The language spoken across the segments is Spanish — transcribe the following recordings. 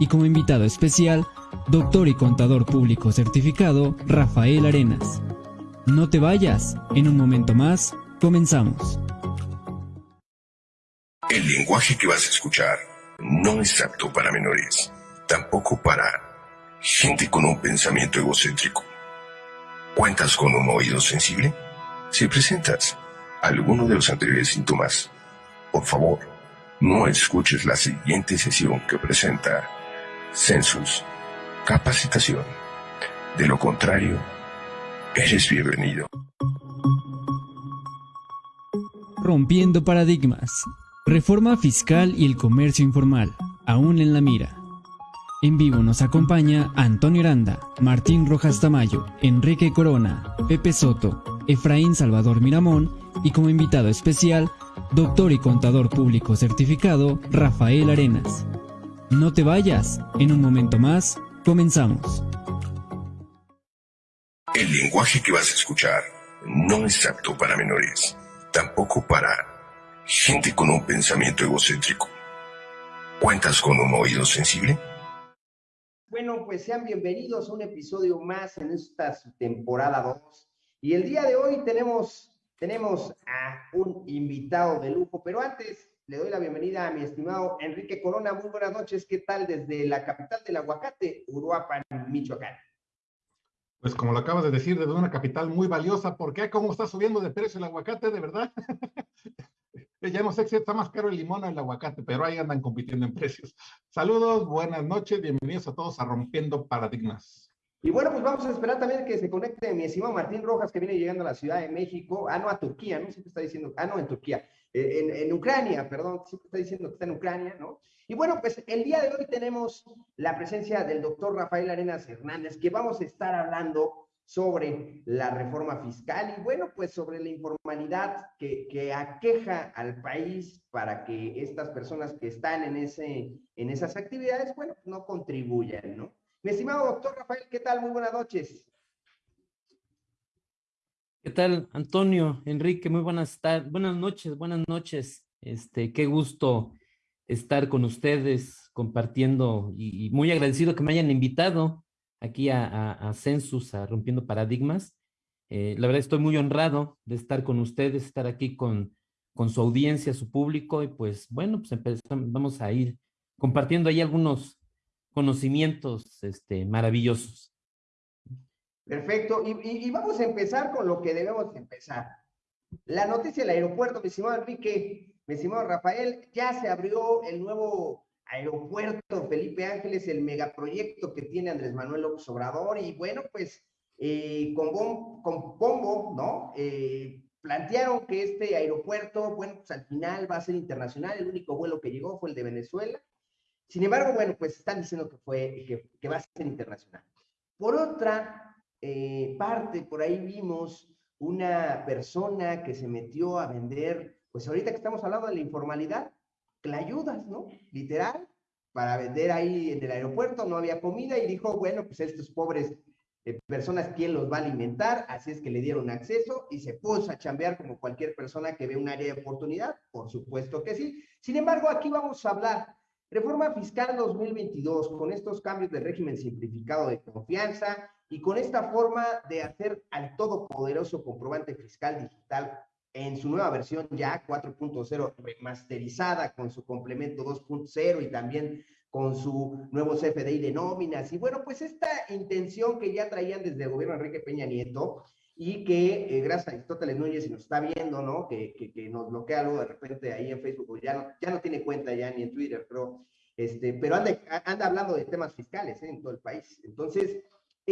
y como invitado especial, doctor y contador público certificado Rafael Arenas. No te vayas, en un momento más, comenzamos. El lenguaje que vas a escuchar no es apto para menores, tampoco para gente con un pensamiento egocéntrico. ¿Cuentas con un oído sensible? Si presentas alguno de los anteriores síntomas, por favor, no escuches la siguiente sesión que presenta Census Capacitación. De lo contrario, eres bienvenido. Rompiendo paradigmas. Reforma fiscal y el comercio informal, aún en la mira. En vivo nos acompaña Antonio Aranda, Martín Rojas Tamayo, Enrique Corona, Pepe Soto, Efraín Salvador Miramón y como invitado especial, doctor y contador público certificado Rafael Arenas. No te vayas, en un momento más, comenzamos. El lenguaje que vas a escuchar no es apto para menores, tampoco para gente con un pensamiento egocéntrico. ¿Cuentas con un oído sensible? Bueno, pues sean bienvenidos a un episodio más en esta temporada 2. Y el día de hoy tenemos, tenemos a un invitado de lujo, pero antes le doy la bienvenida a mi estimado Enrique Corona. Muy buenas noches, ¿qué tal desde la capital del aguacate, Uruapan, Michoacán? Pues como lo acabas de decir, desde una capital muy valiosa, ¿por qué? ¿Cómo está subiendo de precio el aguacate, de verdad? ya no sé si está más caro el limón o el aguacate, pero ahí andan compitiendo en precios. Saludos, buenas noches, bienvenidos a todos a Rompiendo Paradigmas. Y bueno, pues vamos a esperar también que se conecte mi estimado Martín Rojas, que viene llegando a la Ciudad de México, ah, no, a Turquía, ¿no? Siempre está diciendo, ah, no, en Turquía, eh, en, Ucrania, perdón, siempre está diciendo que está en Ucrania, ¿no? Y bueno, pues el día de hoy tenemos la presencia del doctor Rafael Arenas Hernández, que vamos a estar hablando sobre la reforma fiscal y bueno, pues sobre la informalidad que, que, aqueja al país para que estas personas que están en, ese, en esas actividades, bueno, no contribuyan, ¿no? Mi estimado doctor Rafael, ¿qué tal? Muy buenas noches. ¿Qué tal, Antonio, Enrique? Muy buenas tardes, buenas noches, buenas noches. Este, qué gusto estar con ustedes compartiendo y, muy agradecido que me hayan invitado aquí a, a, Census, a Rompiendo Paradigmas. Eh, la verdad estoy muy honrado de estar con ustedes, estar aquí con, con su audiencia, su público, y pues bueno, pues empezamos, vamos a ir compartiendo ahí algunos conocimientos este, maravillosos. Perfecto, y, vamos a empezar con lo que debemos empezar. La noticia del aeropuerto, mi estimado Enrique, mi estimado Rafael, ya se abrió el nuevo Aeropuerto Felipe Ángeles, el megaproyecto que tiene Andrés Manuel López Obrador, y bueno, pues eh, con, con Pombo, ¿no? Eh, plantearon que este aeropuerto, bueno, pues al final va a ser internacional, el único vuelo que llegó fue el de Venezuela. Sin embargo, bueno, pues están diciendo que, fue, que va a ser internacional. Por otra eh, parte, por ahí vimos una persona que se metió a vender, pues ahorita que estamos hablando de la informalidad, clayudas, ¿no? Literal, para vender ahí en el aeropuerto, no había comida y dijo, bueno, pues estos pobres eh, personas, ¿quién los va a alimentar? Así es que le dieron acceso y se puso a chambear como cualquier persona que ve un área de oportunidad, por supuesto que sí. Sin embargo, aquí vamos a hablar Reforma Fiscal 2022, con estos cambios de régimen simplificado de confianza y con esta forma de hacer al todopoderoso comprobante fiscal digital en su nueva versión ya 4.0 remasterizada con su complemento 2.0 y también con su nuevo CFDI de nóminas. Y bueno, pues esta intención que ya traían desde el gobierno Enrique Peña Nieto y que eh, gracias a Aristóteles Núñez, si nos está viendo, ¿no? Que, que, nos bloquea algo de repente ahí en Facebook, ya no, ya no tiene cuenta ya ni en Twitter, pero, este, pero anda, anda hablando de temas fiscales ¿eh? en todo el país. Entonces,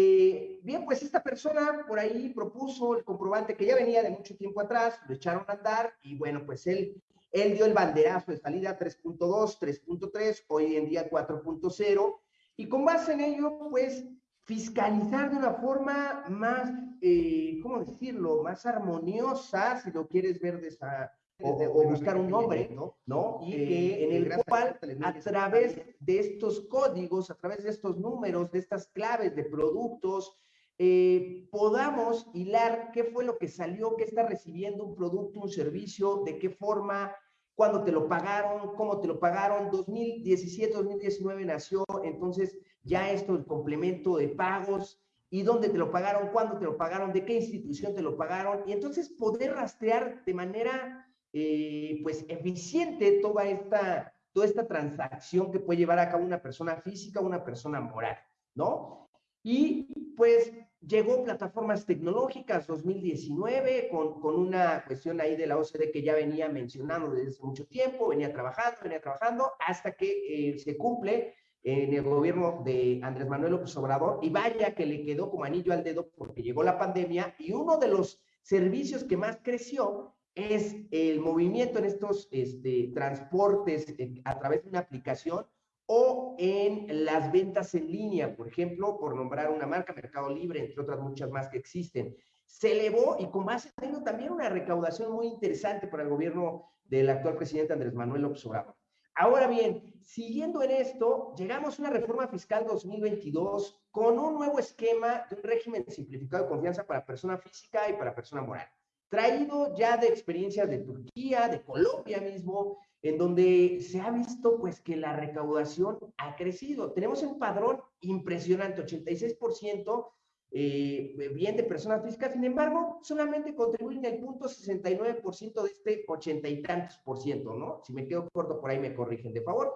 eh, bien, pues esta persona por ahí propuso el comprobante que ya venía de mucho tiempo atrás, lo echaron a andar y bueno, pues él, él dio el banderazo de salida 3.2, 3.3, hoy en día 4.0 y con base en ello, pues fiscalizar de una forma más, eh, ¿cómo decirlo?, más armoniosa, si lo quieres ver de esa, o, o, buscar un nombre, ¿no? Y que en el cual, a través de estos códigos, a través de estos números, de estas claves de productos, eh, podamos hilar qué fue lo que salió, qué está recibiendo un producto, un servicio, de qué forma, cuándo te lo pagaron, cómo te lo pagaron. 2017, 2019 nació, entonces ya esto, el complemento de pagos, y dónde te lo pagaron, cuándo te lo pagaron, de qué institución te lo pagaron, y entonces poder rastrear de manera, eh, pues, eficiente toda esta, toda esta transacción que puede llevar a cabo una persona física o una persona moral, ¿no? Y pues llegó plataformas tecnológicas 2019 con, con una cuestión ahí de la OCDE que ya venía mencionando desde hace mucho tiempo, venía trabajando, venía trabajando, hasta que eh, se cumple en el gobierno de Andrés Manuel López Obrador, y vaya que le quedó como anillo al dedo porque llegó la pandemia, y uno de los servicios que más creció es el movimiento en estos este, transportes eh, a través de una aplicación o en las ventas en línea, por ejemplo, por nombrar una marca, Mercado Libre, entre otras muchas más que existen. Se elevó y con base tenido también una recaudación muy interesante para el gobierno del actual presidente Andrés Manuel López Obrador. Ahora bien, siguiendo en esto, llegamos a una reforma fiscal 2022 con un nuevo esquema de un régimen simplificado de confianza para persona física y para persona moral, traído ya de experiencias de Turquía, de Colombia mismo, en donde se ha visto pues que la recaudación ha crecido. Tenemos un padrón impresionante, 86% eh, bien de personas físicas, sin embargo, solamente contribuyen el punto 69% de este ochenta y tantos por ciento, ¿no? Si me quedo corto por ahí me corrigen, de favor.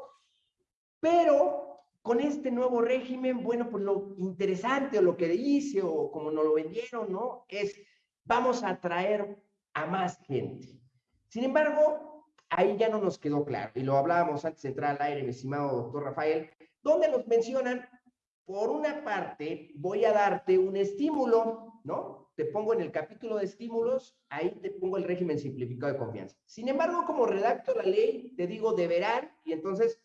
Pero con este nuevo régimen, bueno, pues lo interesante o lo que dice o como nos lo vendieron, ¿no? Es vamos a atraer a más gente. Sin embargo, ahí ya no nos quedó claro, y lo hablábamos antes de entrar al aire, mi estimado doctor Rafael, donde nos mencionan, por una parte, voy a darte un estímulo, ¿no? Te pongo en el capítulo de estímulos, ahí te pongo el régimen simplificado de confianza. Sin embargo, como redacto la ley, te digo deberán, y entonces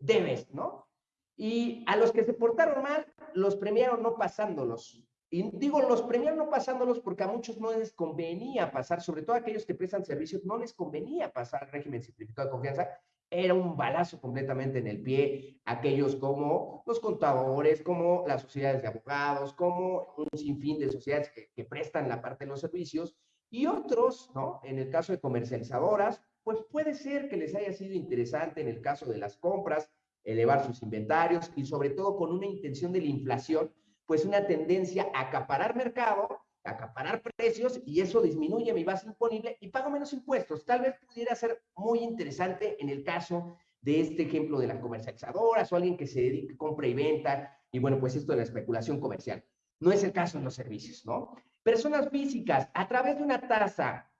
debes, ¿no? Y a los que se portaron mal, los premiaron no pasándolos. Y digo, los premios no pasándolos porque a muchos no les convenía pasar, sobre todo a aquellos que prestan servicios, no les convenía pasar al régimen simplificado de confianza. Era un balazo completamente en el pie. Aquellos como los contadores, como las sociedades de abogados, como un sinfín de sociedades que, que prestan la parte de los servicios. Y otros, ¿no? En el caso de comercializadoras, pues puede ser que les haya sido interesante en el caso de las compras, elevar sus inventarios y sobre todo con una intención de la inflación pues una tendencia a acaparar mercado, a acaparar precios y eso disminuye mi base imponible y pago menos impuestos. Tal vez pudiera ser muy interesante en el caso de este ejemplo de las comercializadoras o alguien que se dedique a compra y venta y bueno, pues esto de la especulación comercial. No es el caso en los servicios, ¿no? Personas físicas, a través de una tasa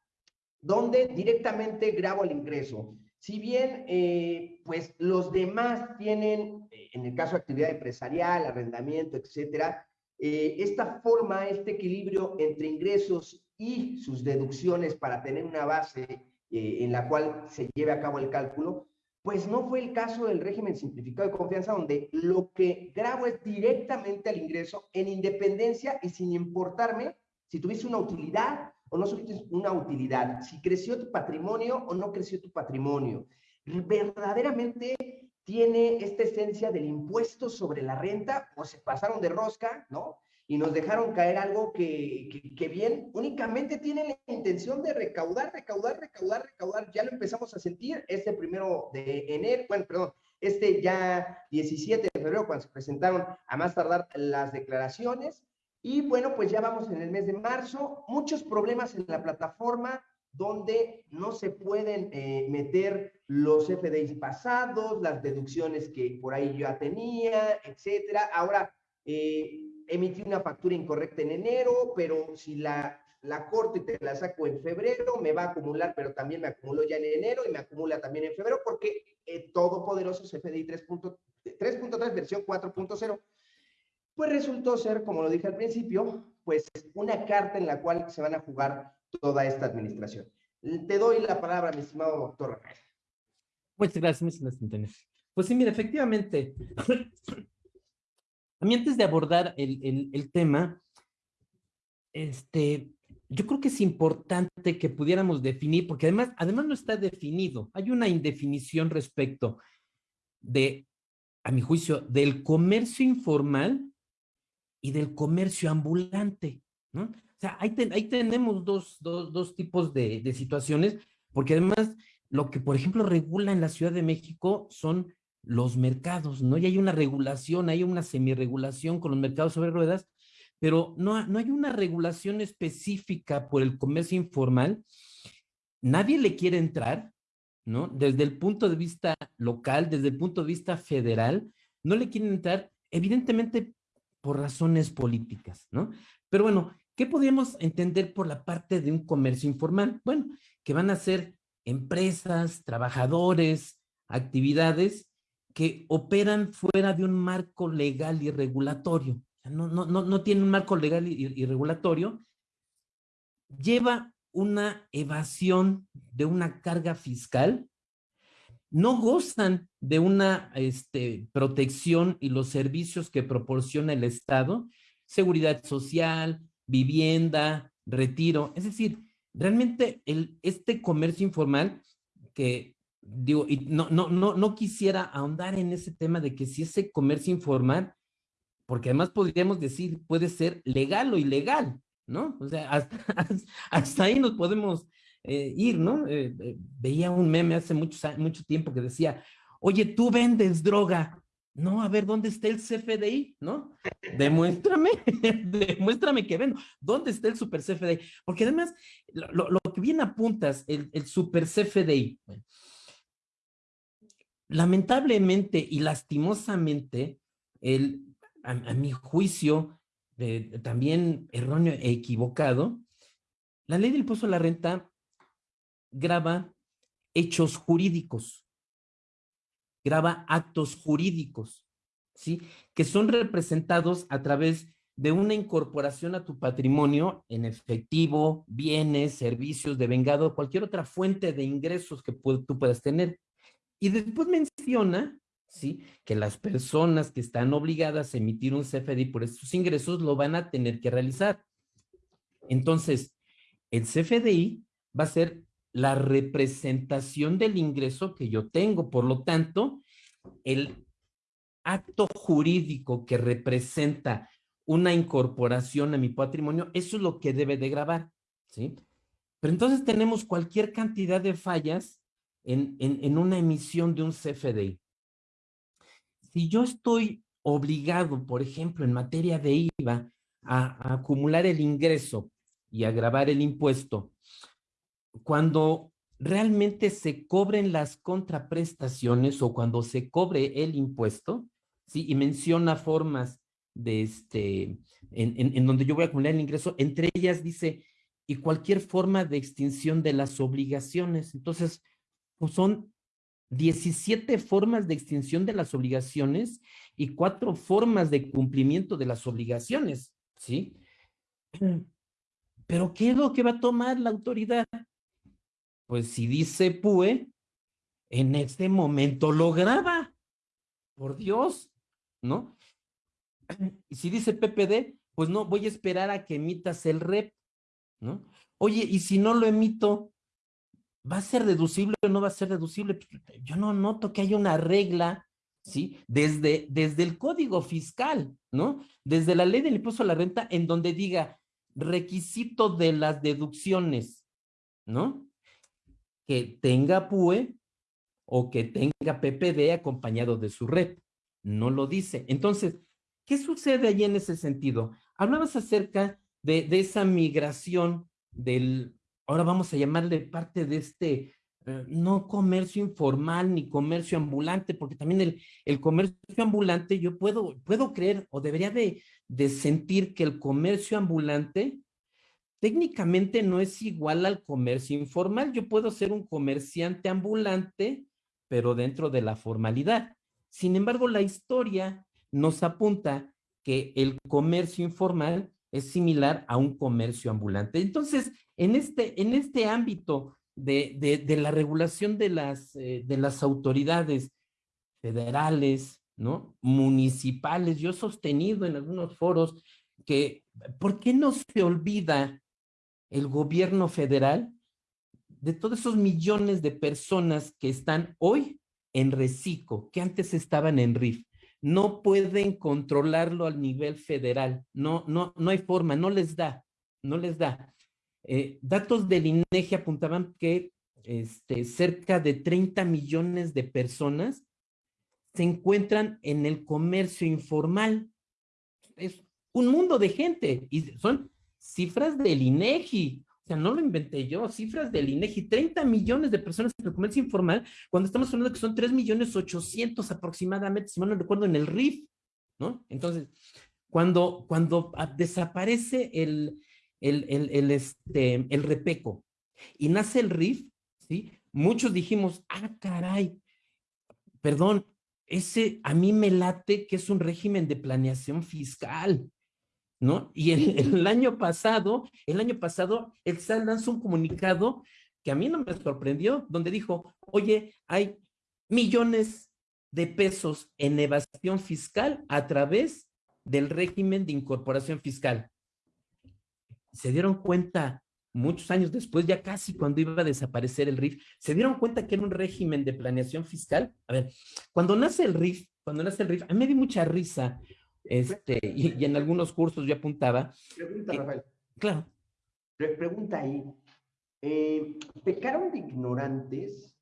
donde directamente grabo el ingreso, si bien, eh, pues los demás tienen, en el caso de actividad empresarial, arrendamiento, etcétera, eh, esta forma, este equilibrio entre ingresos y sus deducciones para tener una base en la cual se lleve a cabo el cálculo, pues no fue el caso del régimen simplificado de confianza, donde lo que grabo es directamente al ingreso en independencia y sin importarme si tuviste una utilidad o no tuviste una utilidad, si creció tu patrimonio o no creció tu patrimonio. Verdaderamente tiene esta esencia del impuesto sobre la renta o se pasaron de rosca, ¿no? Y nos dejaron caer algo que, que, bien únicamente tiene la intención de recaudar, recaudar, recaudar, recaudar. Ya lo empezamos a sentir este primero de enero, bueno, perdón, este ya 17 de febrero cuando se presentaron a más tardar las declaraciones y bueno, pues ya vamos en el mes de marzo, muchos problemas en la plataforma donde no se pueden eh, meter los FDIs pasados, las deducciones que por ahí ya tenía, etcétera. Ahora, eh, emití una factura incorrecta en enero, pero si la, la corto y te la saco en febrero, me va a acumular, pero también me acumuló ya en enero y me acumula también en febrero, porque eh, todopoderoso FDI 3.3 versión 4.0 pues resultó ser, como lo dije al principio, pues una carta en la cual se van a jugar toda esta administración. Te doy la palabra, mi estimado doctor Rafael. Muchas gracias, muchas gracias, Pues sí, mira, efectivamente, a mí antes de abordar el, el tema, este, yo creo que es importante que pudiéramos definir, porque además, además no está definido, hay una indefinición respecto de, a mi juicio, del comercio informal y del comercio ambulante, ¿no? Sea, ahí, ahí tenemos dos, dos, dos tipos de, de, situaciones, porque además lo que, por ejemplo, regula en la Ciudad de México son los mercados, ¿no? Y hay una regulación, hay una semiregulación con los mercados sobre ruedas, pero no, no hay una regulación específica por el comercio informal. Nadie le quiere entrar, ¿no? Desde el punto de vista local, desde el punto de vista federal, no le quieren entrar, evidentemente por razones políticas, ¿no? Pero bueno, ¿qué podríamos entender por la parte de un comercio informal? Bueno, que van a ser empresas, trabajadores, actividades que operan fuera de un marco legal y regulatorio. No, no, tiene un marco legal y, y regulatorio. Lleva una evasión de una carga fiscal, no gozan de una este, protección y los servicios que proporciona el Estado, seguridad social, vivienda, retiro. Es decir, realmente el, este comercio informal que digo, y no, no, no, no quisiera ahondar en ese tema de que si ese comercio informal, porque además podríamos decir puede ser legal o ilegal, ¿no? O sea, hasta, hasta ahí nos podemos eh, ir, ¿no? Eh, eh, veía un meme hace mucho, mucho tiempo que decía, oye, tú vendes droga, no, a ver, ¿dónde está el CFDI? ¿No? Demuéstrame, demuéstrame que vendo. ¿Dónde está el super CFDI? Porque además, lo, lo que bien apuntas, el, el super CFDI, lamentablemente y lastimosamente, el, a, mi juicio, también erróneo e equivocado, la ley del impuesto a la renta graba hechos jurídicos graba actos jurídicos, ¿sí? Que son representados a través de una incorporación a tu patrimonio en efectivo, bienes, servicios, de vengado, cualquier otra fuente de ingresos que tú puedas tener. Y después menciona, ¿sí? Que las personas que están obligadas a emitir un CFDI por estos ingresos lo van a tener que realizar. Entonces, el CFDI va a ser la representación del ingreso que yo tengo. Por lo tanto, el acto jurídico que representa una incorporación a mi patrimonio, eso es lo que debe de grabar, ¿sí? Pero entonces tenemos cualquier cantidad de fallas en, en, una emisión de un CFDI. Si yo estoy obligado, por ejemplo, en materia de IVA, a, a acumular el ingreso y a grabar el impuesto, cuando realmente se cobren las contraprestaciones o cuando se cobre el impuesto, ¿sí? Y menciona formas de este, en, en, donde yo voy a acumular el ingreso, entre ellas dice, y cualquier forma de extinción de las obligaciones. Entonces, pues son 17 formas de extinción de las obligaciones y cuatro formas de cumplimiento de las obligaciones, ¿sí? Pero ¿qué es lo que va a tomar la autoridad? Pues si dice PUE, en este momento lo graba. Por Dios, ¿no? Y si dice PPD, pues no, voy a esperar a que emitas el REP, ¿no? Oye, y si no lo emito, ¿va a ser deducible o no va a ser deducible? Yo no noto que haya una regla, ¿sí? Desde, desde el código fiscal, ¿no? Desde la ley del impuesto a la renta, en donde diga requisito de las deducciones, ¿no? Que tenga PUE o que tenga PPD acompañado de su red. No lo dice. Entonces, ¿qué sucede allí en ese sentido? Hablabas acerca de, de esa migración del, ahora vamos a llamarle parte de este, eh, no comercio informal ni comercio ambulante, porque también el, el comercio ambulante, yo puedo, puedo creer o debería de, de sentir que el comercio ambulante técnicamente no es igual al comercio informal. Yo puedo ser un comerciante ambulante, pero dentro de la formalidad. Sin embargo, la historia nos apunta que el comercio informal es similar a un comercio ambulante. Entonces, en este, en este ámbito de, de, la regulación de las, eh, de las autoridades federales, ¿no? municipales, yo he sostenido en algunos foros que, ¿por qué no se olvida el gobierno federal de todos esos millones de personas que están hoy en reciclo, que antes estaban en RIF. No pueden controlarlo al nivel federal. No, no, no hay forma, no les da, no les da. Eh, datos del INEGI apuntaban que este, cerca de 30 millones de personas se encuentran en el comercio informal. Es un mundo de gente y son cifras del INEGI. O sea, no lo inventé yo, cifras del INEGI, 30 millones de personas en el comercio informal, cuando estamos hablando que son 3 millones 800 aproximadamente, si mal no recuerdo, en el RIF, ¿no? Entonces, cuando, cuando desaparece el, el, el, el, este, el repeco y nace el RIF, ¿sí? Muchos dijimos, ah, caray, perdón, ese a mí me late que es un régimen de planeación fiscal, ¿no? Y el, año pasado, el año pasado, el SAT lanzó un comunicado que a mí no me sorprendió, donde dijo, oye, hay millones de pesos en evasión fiscal a través del régimen de incorporación fiscal. Se dieron cuenta muchos años después, ya casi cuando iba a desaparecer el RIF, se dieron cuenta que era un régimen de planeación fiscal. A ver, cuando nace el RIF, cuando nace el RIF, a mí me dio mucha risa, este, y, en algunos cursos yo apuntaba. Pregunta, Rafael. Claro. Pregunta ahí. Eh, ¿Pecaron de ignorantes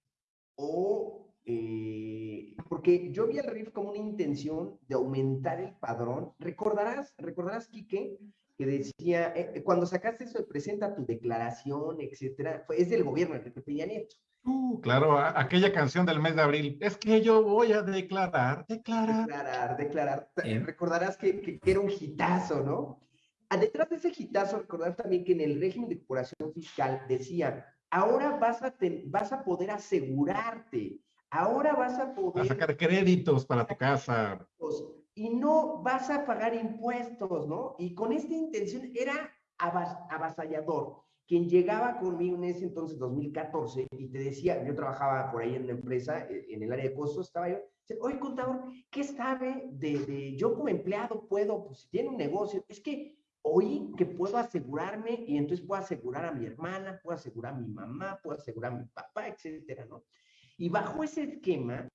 o eh, porque yo vi el RIF como una intención de aumentar el padrón. ¿Recordarás, recordarás, Quique, que decía, eh, cuando sacaste eso de presenta tu declaración, etcétera, es del gobierno de Peña Nieto. Uh, claro, aquella canción del mes de abril, es que yo voy a declarar, declarar. Declarar, declarar. Recordarás que, que, era un hitazo, ¿no? Ah, detrás de ese hitazo, recordar también que en el régimen de corporación fiscal decía, ahora vas a, vas a poder asegurarte, ahora vas a poder... A sacar créditos para tu casa y no vas a pagar impuestos, ¿no? Y con esta intención era avasallador. Quien llegaba conmigo en ese entonces, 2014, y te decía, yo trabajaba por ahí en una empresa, eh, en el área de costos, estaba yo, oye, contador, ¿qué sabe de, yo como empleado puedo, pues si tiene un negocio, es que oí que puedo asegurarme y entonces puedo asegurar a mi hermana, puedo asegurar a mi mamá, puedo asegurar a mi papá, etcétera, ¿no? Y bajo ese esquema,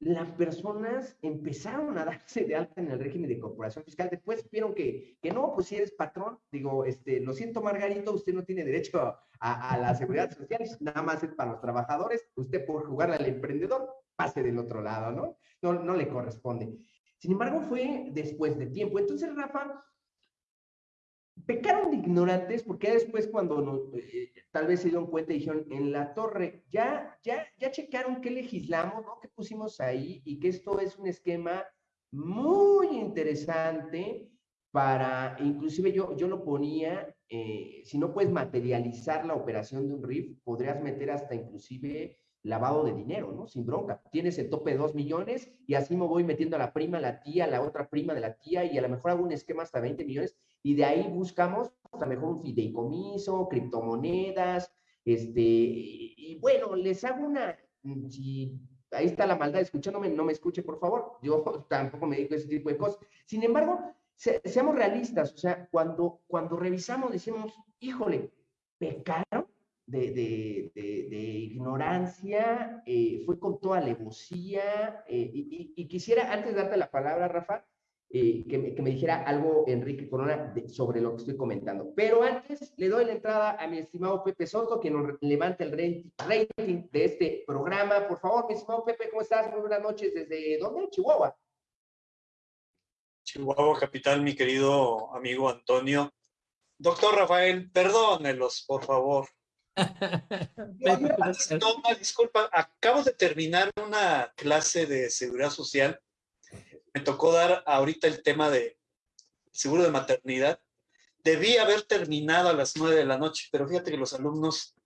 las personas empezaron a darse de alta en el régimen de corporación fiscal. Después vieron que, que no, pues si eres patrón, digo, este, lo siento, Margarito, usted no tiene derecho a, la seguridad social, nada más es para los trabajadores. Usted por jugar al emprendedor, pase del otro lado, ¿no? No, no le corresponde. Sin embargo, fue después de tiempo. Entonces, Rafa, pecaron de ignorantes porque después cuando eh, tal vez se dieron cuenta y dijeron, en la torre, ya, ya, ya checaron qué legislamos, ¿no? ¿Qué pusimos ahí? Y que esto es un esquema muy interesante para, inclusive yo, yo lo ponía, eh, si no puedes materializar la operación de un RIF, podrías meter hasta inclusive lavado de dinero, ¿no? Sin bronca. Tienes el tope de dos millones y así me voy metiendo a la prima, la tía, la otra prima de la tía y a lo mejor hago un esquema hasta 20 millones y de ahí buscamos a lo mejor un fideicomiso, criptomonedas, este, y, bueno, les hago una, si ahí está la maldad escuchándome, no me escuche por favor, yo tampoco me dedico a ese tipo de cosas. Sin embargo, seamos realistas, o sea, cuando, cuando revisamos decimos, híjole, pecaron de, ignorancia, eh, fue con toda alevosía, eh, y, quisiera, antes de darte la palabra, Rafa, eh, que, me, dijera algo Enrique Corona sobre lo que estoy comentando. Pero antes le doy la entrada a mi estimado Pepe Soto, que nos levante el rating de este programa. Por favor, mi estimado Pepe, ¿cómo estás? Muy buenas noches. ¿Desde dónde? Chihuahua. Chihuahua, capital, mi querido amigo Antonio. Doctor Rafael, perdónelos, por favor. no, disculpa, acabo de terminar una clase de seguridad social me tocó dar ahorita el tema de seguro de maternidad. Debí haber terminado a las nueve de la noche, pero fíjate que los alumnos,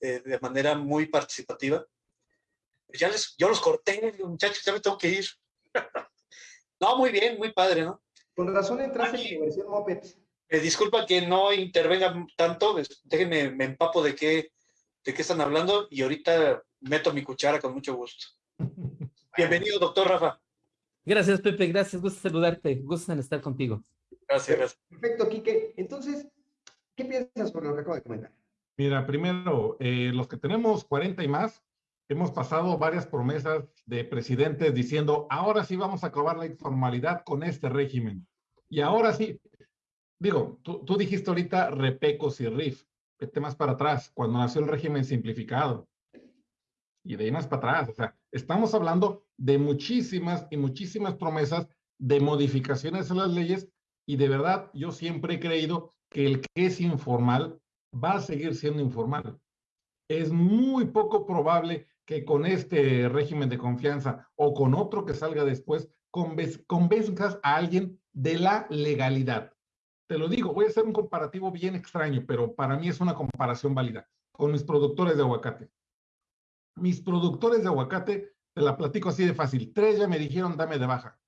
eh, de manera muy participativa, ya les, yo los corté, muchachos, ya me tengo que ir. no, muy bien, muy padre, ¿no? Con razón entraste en versión Moped. Eh, disculpa que no intervenga tanto, déjenme, me empapo de qué, de qué están hablando y ahorita meto mi cuchara con mucho gusto. Bienvenido, doctor Rafa. Gracias, Pepe, gracias, gusto saludarte, gusto en estar contigo. Gracias, gracias. Perfecto, Quique. Entonces, ¿qué piensas sobre lo que acabo de comentar? Mira, primero, eh, los que tenemos 40 y más, hemos pasado varias promesas de presidentes diciendo, ahora sí vamos a acabar la informalidad con este régimen. Y ahora sí, digo, tú, tú dijiste ahorita repecos y RIF, vete más para atrás, cuando nació el régimen simplificado. Y de ahí más para atrás. O sea, estamos hablando de muchísimas y muchísimas promesas de modificaciones a las leyes y de verdad yo siempre he creído que el que es informal va a seguir siendo informal. Es muy poco probable que con este régimen de confianza o con otro que salga después convenzcas a alguien de la legalidad. Te lo digo, voy a hacer un comparativo bien extraño, pero para mí es una comparación válida con mis productores de aguacate. Mis productores de aguacate, te la platico así de fácil. Tres ya me dijeron, dame de baja.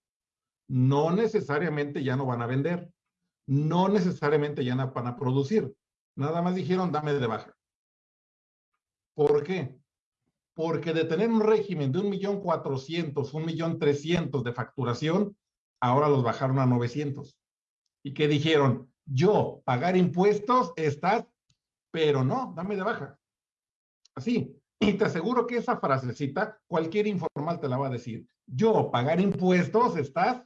No necesariamente ya no van a vender. No necesariamente ya no van a producir. Nada más dijeron, dame de baja. ¿Por qué? Porque de tener un régimen de un millón cuatrocientos, un millón trescientos de facturación, ahora los bajaron a 900. Y que dijeron, yo pagar impuestos estás, pero no, dame de baja. Así, y te aseguro que esa frasecita cualquier informal te la va a decir. Yo pagar impuestos estás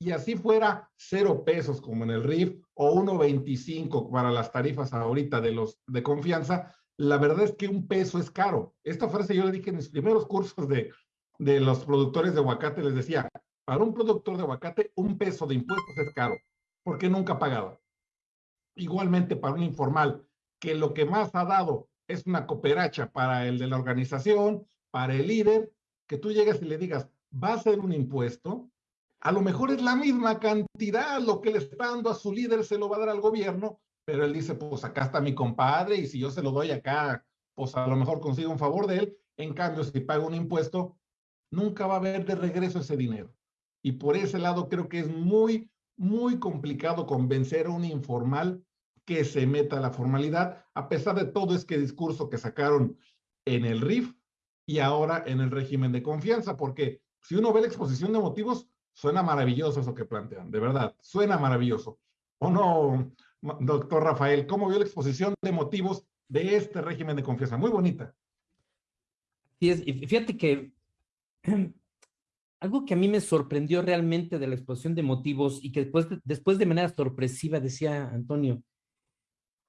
y así fuera cero pesos como en el RIF o 1.25 para las tarifas ahorita de los de confianza, la verdad es que un peso es caro. Esta frase yo le dije en mis primeros cursos de, de los productores de aguacate, les decía, para un productor de aguacate un peso de impuestos es caro, porque nunca ha pagado. Igualmente para un informal, que lo que más ha dado es una cooperacha para el de la organización, para el líder, que tú llegas y le digas, va a ser un impuesto, a lo mejor es la misma cantidad, lo que le está dando a su líder se lo va a dar al gobierno, pero él dice, pues acá está mi compadre y si yo se lo doy acá, pues a lo mejor consigo un favor de él. En cambio, si pago un impuesto, nunca va a haber de regreso ese dinero. Y por ese lado creo que es muy, muy complicado convencer a un informal que se meta la formalidad, a pesar de todo este discurso que sacaron en el RIF y ahora en el régimen de confianza, porque si uno ve la exposición de motivos, suena maravilloso eso que plantean, de verdad, suena maravilloso. ¿O no, doctor Rafael? ¿Cómo vio la exposición de motivos de este régimen de confianza? Muy bonita. Sí, y fíjate que algo que a mí me sorprendió realmente de la exposición de motivos y que después después de manera sorpresiva decía Antonio,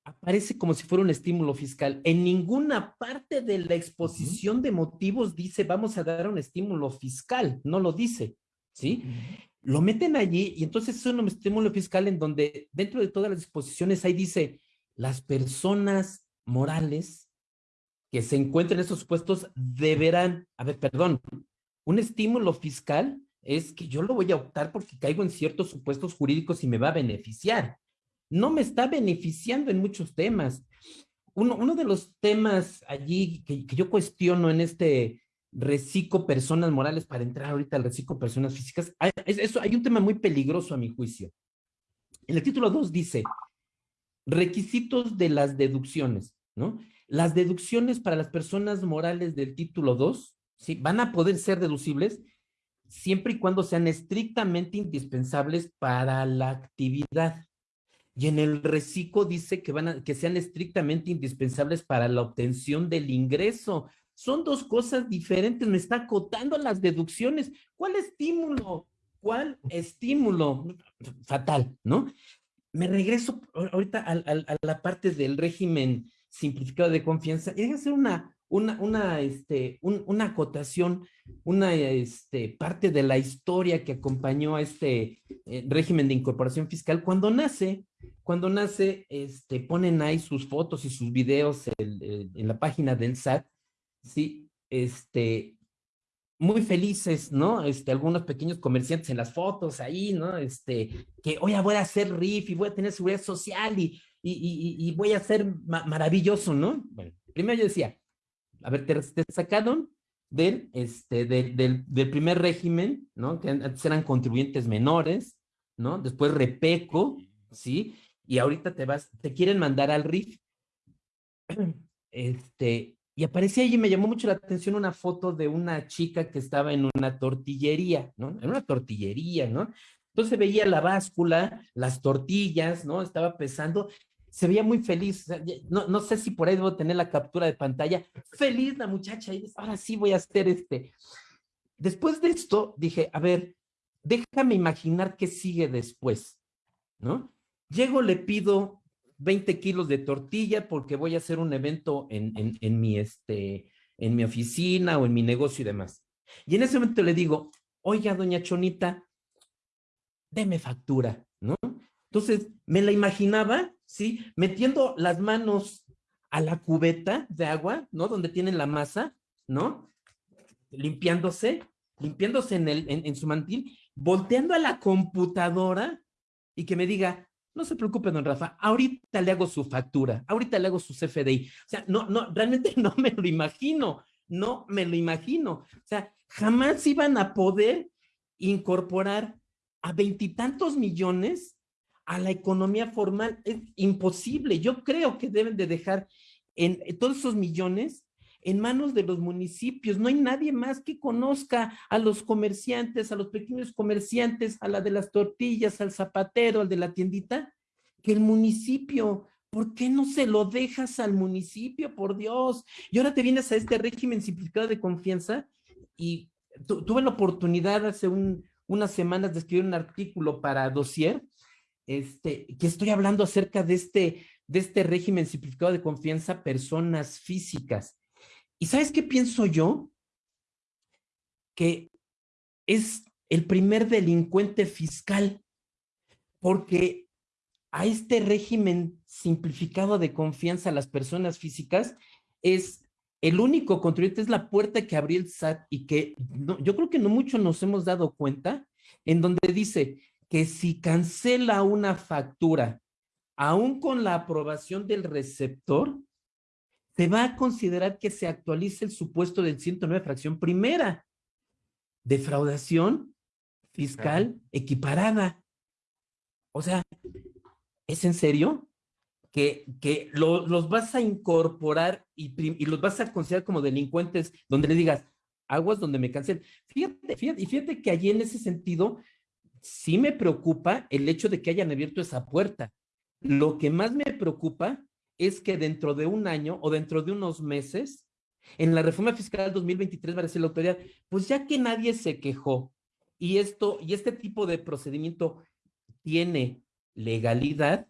aparece como si fuera un estímulo fiscal. En ninguna parte de la exposición de motivos dice vamos a dar un estímulo fiscal, no lo dice, ¿sí? Lo meten allí y entonces es un estímulo fiscal en donde dentro de todas las disposiciones ahí dice las personas morales que se encuentren en esos puestos deberán, a ver, perdón, un estímulo fiscal es que yo lo voy a optar porque caigo en ciertos supuestos jurídicos y me va a beneficiar no me está beneficiando en muchos temas. Uno, de los temas allí que, yo cuestiono en este reciclo personas morales para entrar ahorita al reciclo personas físicas, hay, eso, hay un tema muy peligroso a mi juicio. En el título 2 dice, requisitos de las deducciones, ¿no? Las deducciones para las personas morales del título 2, ¿sí? Van a poder ser deducibles siempre y cuando sean estrictamente indispensables para la actividad. Y en el reciclo dice que, van a, que sean estrictamente indispensables para la obtención del ingreso. Son dos cosas diferentes, me está acotando las deducciones. ¿Cuál estímulo? ¿Cuál estímulo? Fatal, ¿no? Me regreso ahorita a, la parte del régimen simplificado de confianza y hacer una, una, una, este, una acotación, una este, parte de la historia que acompañó a este eh, régimen de incorporación fiscal. Cuando nace, cuando nace, este, ponen ahí sus fotos y sus videos en la página del SAT, ¿sí? Este, muy felices, ¿no? Este, algunos pequeños comerciantes en las fotos ahí, ¿no? Este, que, oye, voy a hacer RIF y voy a tener seguridad social y, y, y, voy a ser maravilloso, ¿no? Bueno, primero yo decía, a ver, te, sacaron del, este, del, del, primer régimen, ¿no? Que antes eran contribuyentes menores, ¿no? Después Repeco, ¿sí? Y ahorita te vas, te quieren mandar al RIF. Este, y aparecía allí, me llamó mucho la atención una foto de una chica que estaba en una tortillería, ¿no? En una tortillería, ¿no? Entonces veía la báscula, las tortillas, ¿no? Estaba pesando se veía muy feliz. No, no sé si por ahí debo tener la captura de pantalla. Feliz la muchacha. Y ahora sí voy a hacer este. Después de esto, dije, a ver, déjame imaginar qué sigue después, ¿no? Llego, le pido 20 kilos de tortilla porque voy a hacer un evento en, en, mi, este, en mi oficina o en mi negocio y demás. Y en ese momento le digo, oiga, doña Chonita, deme factura, ¿no? Entonces, me la imaginaba, ¿sí? Metiendo las manos a la cubeta de agua, ¿no? Donde tienen la masa, ¿no? Limpiándose, limpiándose en, el, en, su mantil, volteando a la computadora y que me diga, no se preocupe, don Rafa, ahorita le hago su factura, ahorita le hago su CFDI. O sea, no, no, realmente no me lo imagino, no me lo imagino. O sea, jamás iban a poder incorporar a veintitantos millones a la economía formal. Es imposible. Yo creo que deben de dejar en, todos esos millones en manos de los municipios. No hay nadie más que conozca a los comerciantes, a los pequeños comerciantes, a la de las tortillas, al zapatero, al de la tiendita, que el municipio. ¿Por qué no se lo dejas al municipio, por Dios? Y ahora te vienes a este régimen simplificado de confianza y tuve la oportunidad hace unas semanas de escribir un artículo para Dossier, este, que estoy hablando acerca de este, de este régimen simplificado de confianza personas físicas. ¿Y sabes qué pienso yo? Que es el primer delincuente fiscal, porque a este régimen simplificado de confianza a las personas físicas es el único contribuyente, es la puerta que abrió el SAT y que yo creo que no mucho nos hemos dado cuenta, en donde dice que si cancela una factura, aún con la aprobación del receptor, se va a considerar que se actualice el supuesto del 109 fracción primera. Defraudación fiscal equiparada. O sea, ¿es en serio? Que, que los vas a incorporar y, y, los vas a considerar como delincuentes donde le digas, aguas donde me cancelen. Fíjate, fíjate, y fíjate que allí en ese sentido sí me preocupa el hecho de que hayan abierto esa puerta. Lo que más me preocupa es que dentro de un año o dentro de unos meses, en la reforma fiscal 2023 va a decir la autoridad, pues ya que nadie se quejó y esto y este tipo de procedimiento tiene legalidad,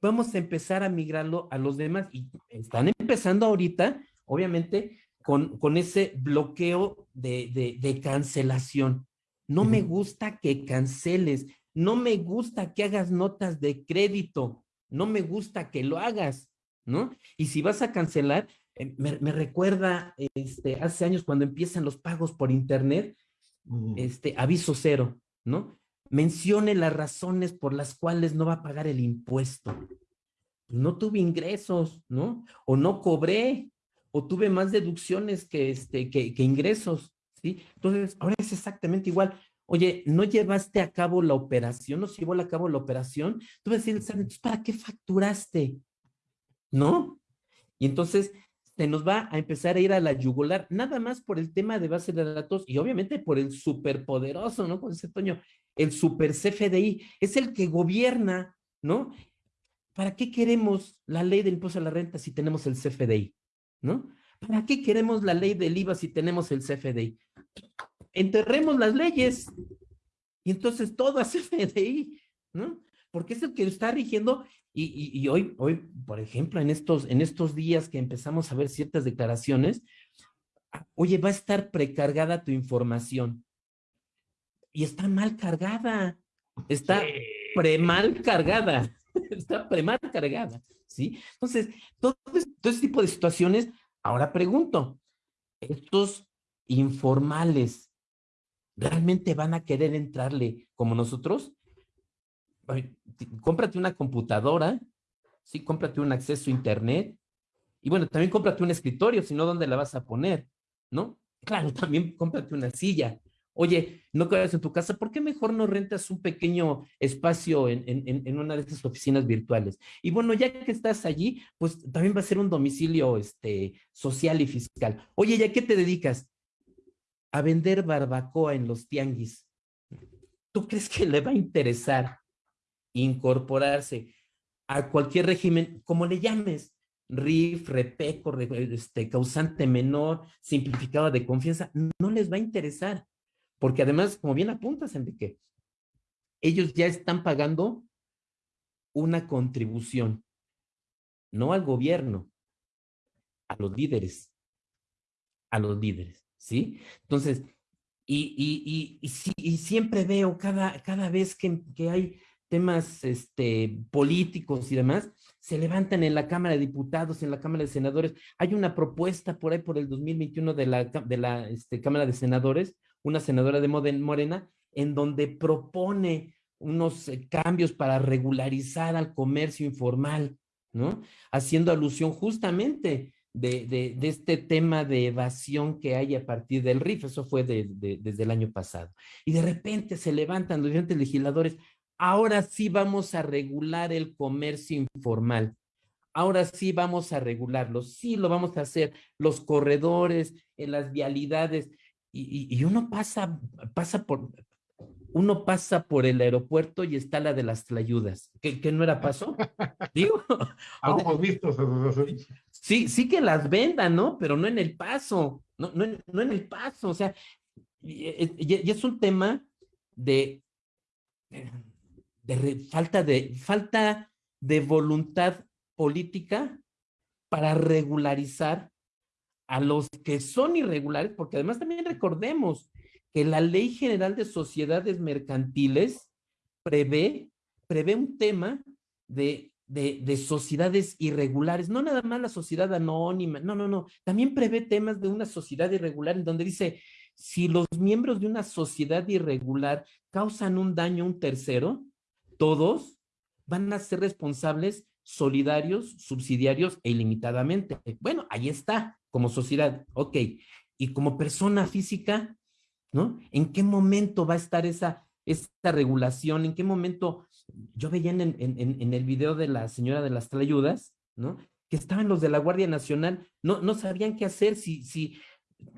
vamos a empezar a migrarlo a los demás y están empezando ahorita, obviamente, con, con ese bloqueo de, de, de cancelación. No me gusta que canceles, no me gusta que hagas notas de crédito, no me gusta que lo hagas. ¿no? Y si vas a cancelar, eh, me, recuerda este, hace años cuando empiezan los pagos por internet, este, aviso cero, ¿no? Mencione las razones por las cuales no va a pagar el impuesto. No tuve ingresos, ¿no? O no cobré, o tuve más deducciones que, este, que, que ingresos, Entonces, ahora es exactamente igual. Oye, no llevaste a cabo la operación, no se llevó a cabo la operación. Tú vas a decir, ¿para qué facturaste? ¿no? Y entonces se nos va a empezar a ir a la yugular, nada más por el tema de base de datos y obviamente por el superpoderoso, ¿no? Con ese Toño, el super CFDI, es el que gobierna, ¿no? ¿Para qué queremos la ley del impuesto a la renta si tenemos el CFDI? ¿No? ¿Para qué queremos la ley del IVA si tenemos el CFDI? Enterremos las leyes y entonces todo a CFDI, ¿no? Porque es el que está rigiendo y, hoy, hoy, por ejemplo, en estos, en estos días que empezamos a ver ciertas declaraciones, ah, oye, va a estar precargada tu información. Y está mal cargada. Está pre-mal cargada. Está pre-mal cargada. ¿Sí? Entonces, todo, todo ese tipo de situaciones, ahora pregunto, estos informales, ¿realmente van a querer entrarle como nosotros? cómprate una computadora, sí, cómprate un acceso a internet, y bueno, también cómprate un escritorio, si no, ¿dónde la vas a poner? ¿No? Claro, también cómprate una silla. Oye, no quedas en tu casa, ¿por qué mejor no rentas un pequeño espacio en, en, en, una de estas oficinas virtuales? Y bueno, ya que estás allí, pues también va a ser un domicilio este, social y fiscal. Oye, ¿ya qué te dedicas? A vender barbacoa en los tianguis. ¿Tú crees que le va a interesar incorporarse a cualquier régimen, como le llames, RIF, REPECO, este, causante menor, simplificado de confianza, no les va a interesar. Porque además, como bien apuntas, Enrique, ellos ya están pagando una contribución, no al gobierno, a los líderes, a los líderes, ¿sí? Entonces, y, y, y, siempre veo cada, cada vez que, que hay temas este, políticos y demás, se levantan en la Cámara de Diputados, en la Cámara de Senadores. Hay una propuesta por ahí por el 2021 de la, de la este, Cámara de Senadores, una senadora de Morena, en donde propone unos eh, cambios para regularizar al comercio informal, ¿no? Haciendo alusión justamente de, de, este tema de evasión que hay a partir del RIF, eso fue desde el año pasado. Y de repente se levantan los diferentes legisladores, ahora sí vamos a regular el comercio informal. Ahora sí vamos a regularlo, sí lo vamos a hacer, los corredores, en las vialidades, y, uno pasa, pasa por, uno pasa por el aeropuerto y está la de las tlayudas. ¿Qué, no era paso? Digo. Hemos visto. Sí, sí que las vendan, ¿no? Pero no en el paso, no, no, no en el paso. O sea, y, es un tema de de falta, de, falta de voluntad política para regularizar a los que son irregulares, porque además también recordemos que la Ley General de Sociedades Mercantiles prevé, prevé un tema de, de, de, sociedades irregulares, no nada más la sociedad anónima, no, no, no, también prevé temas de una sociedad irregular en donde dice, si los miembros de una sociedad irregular causan un daño a un tercero, todos van a ser responsables solidarios, subsidiarios e ilimitadamente. Bueno, ahí está, como sociedad, ok. Y como persona física, ¿no? ¿En qué momento va a estar esa, esta regulación? ¿En qué momento? Yo veía en, en, el video de la señora de las trayudas, ¿no? Que estaban los de la Guardia Nacional, no, no sabían qué hacer, si, si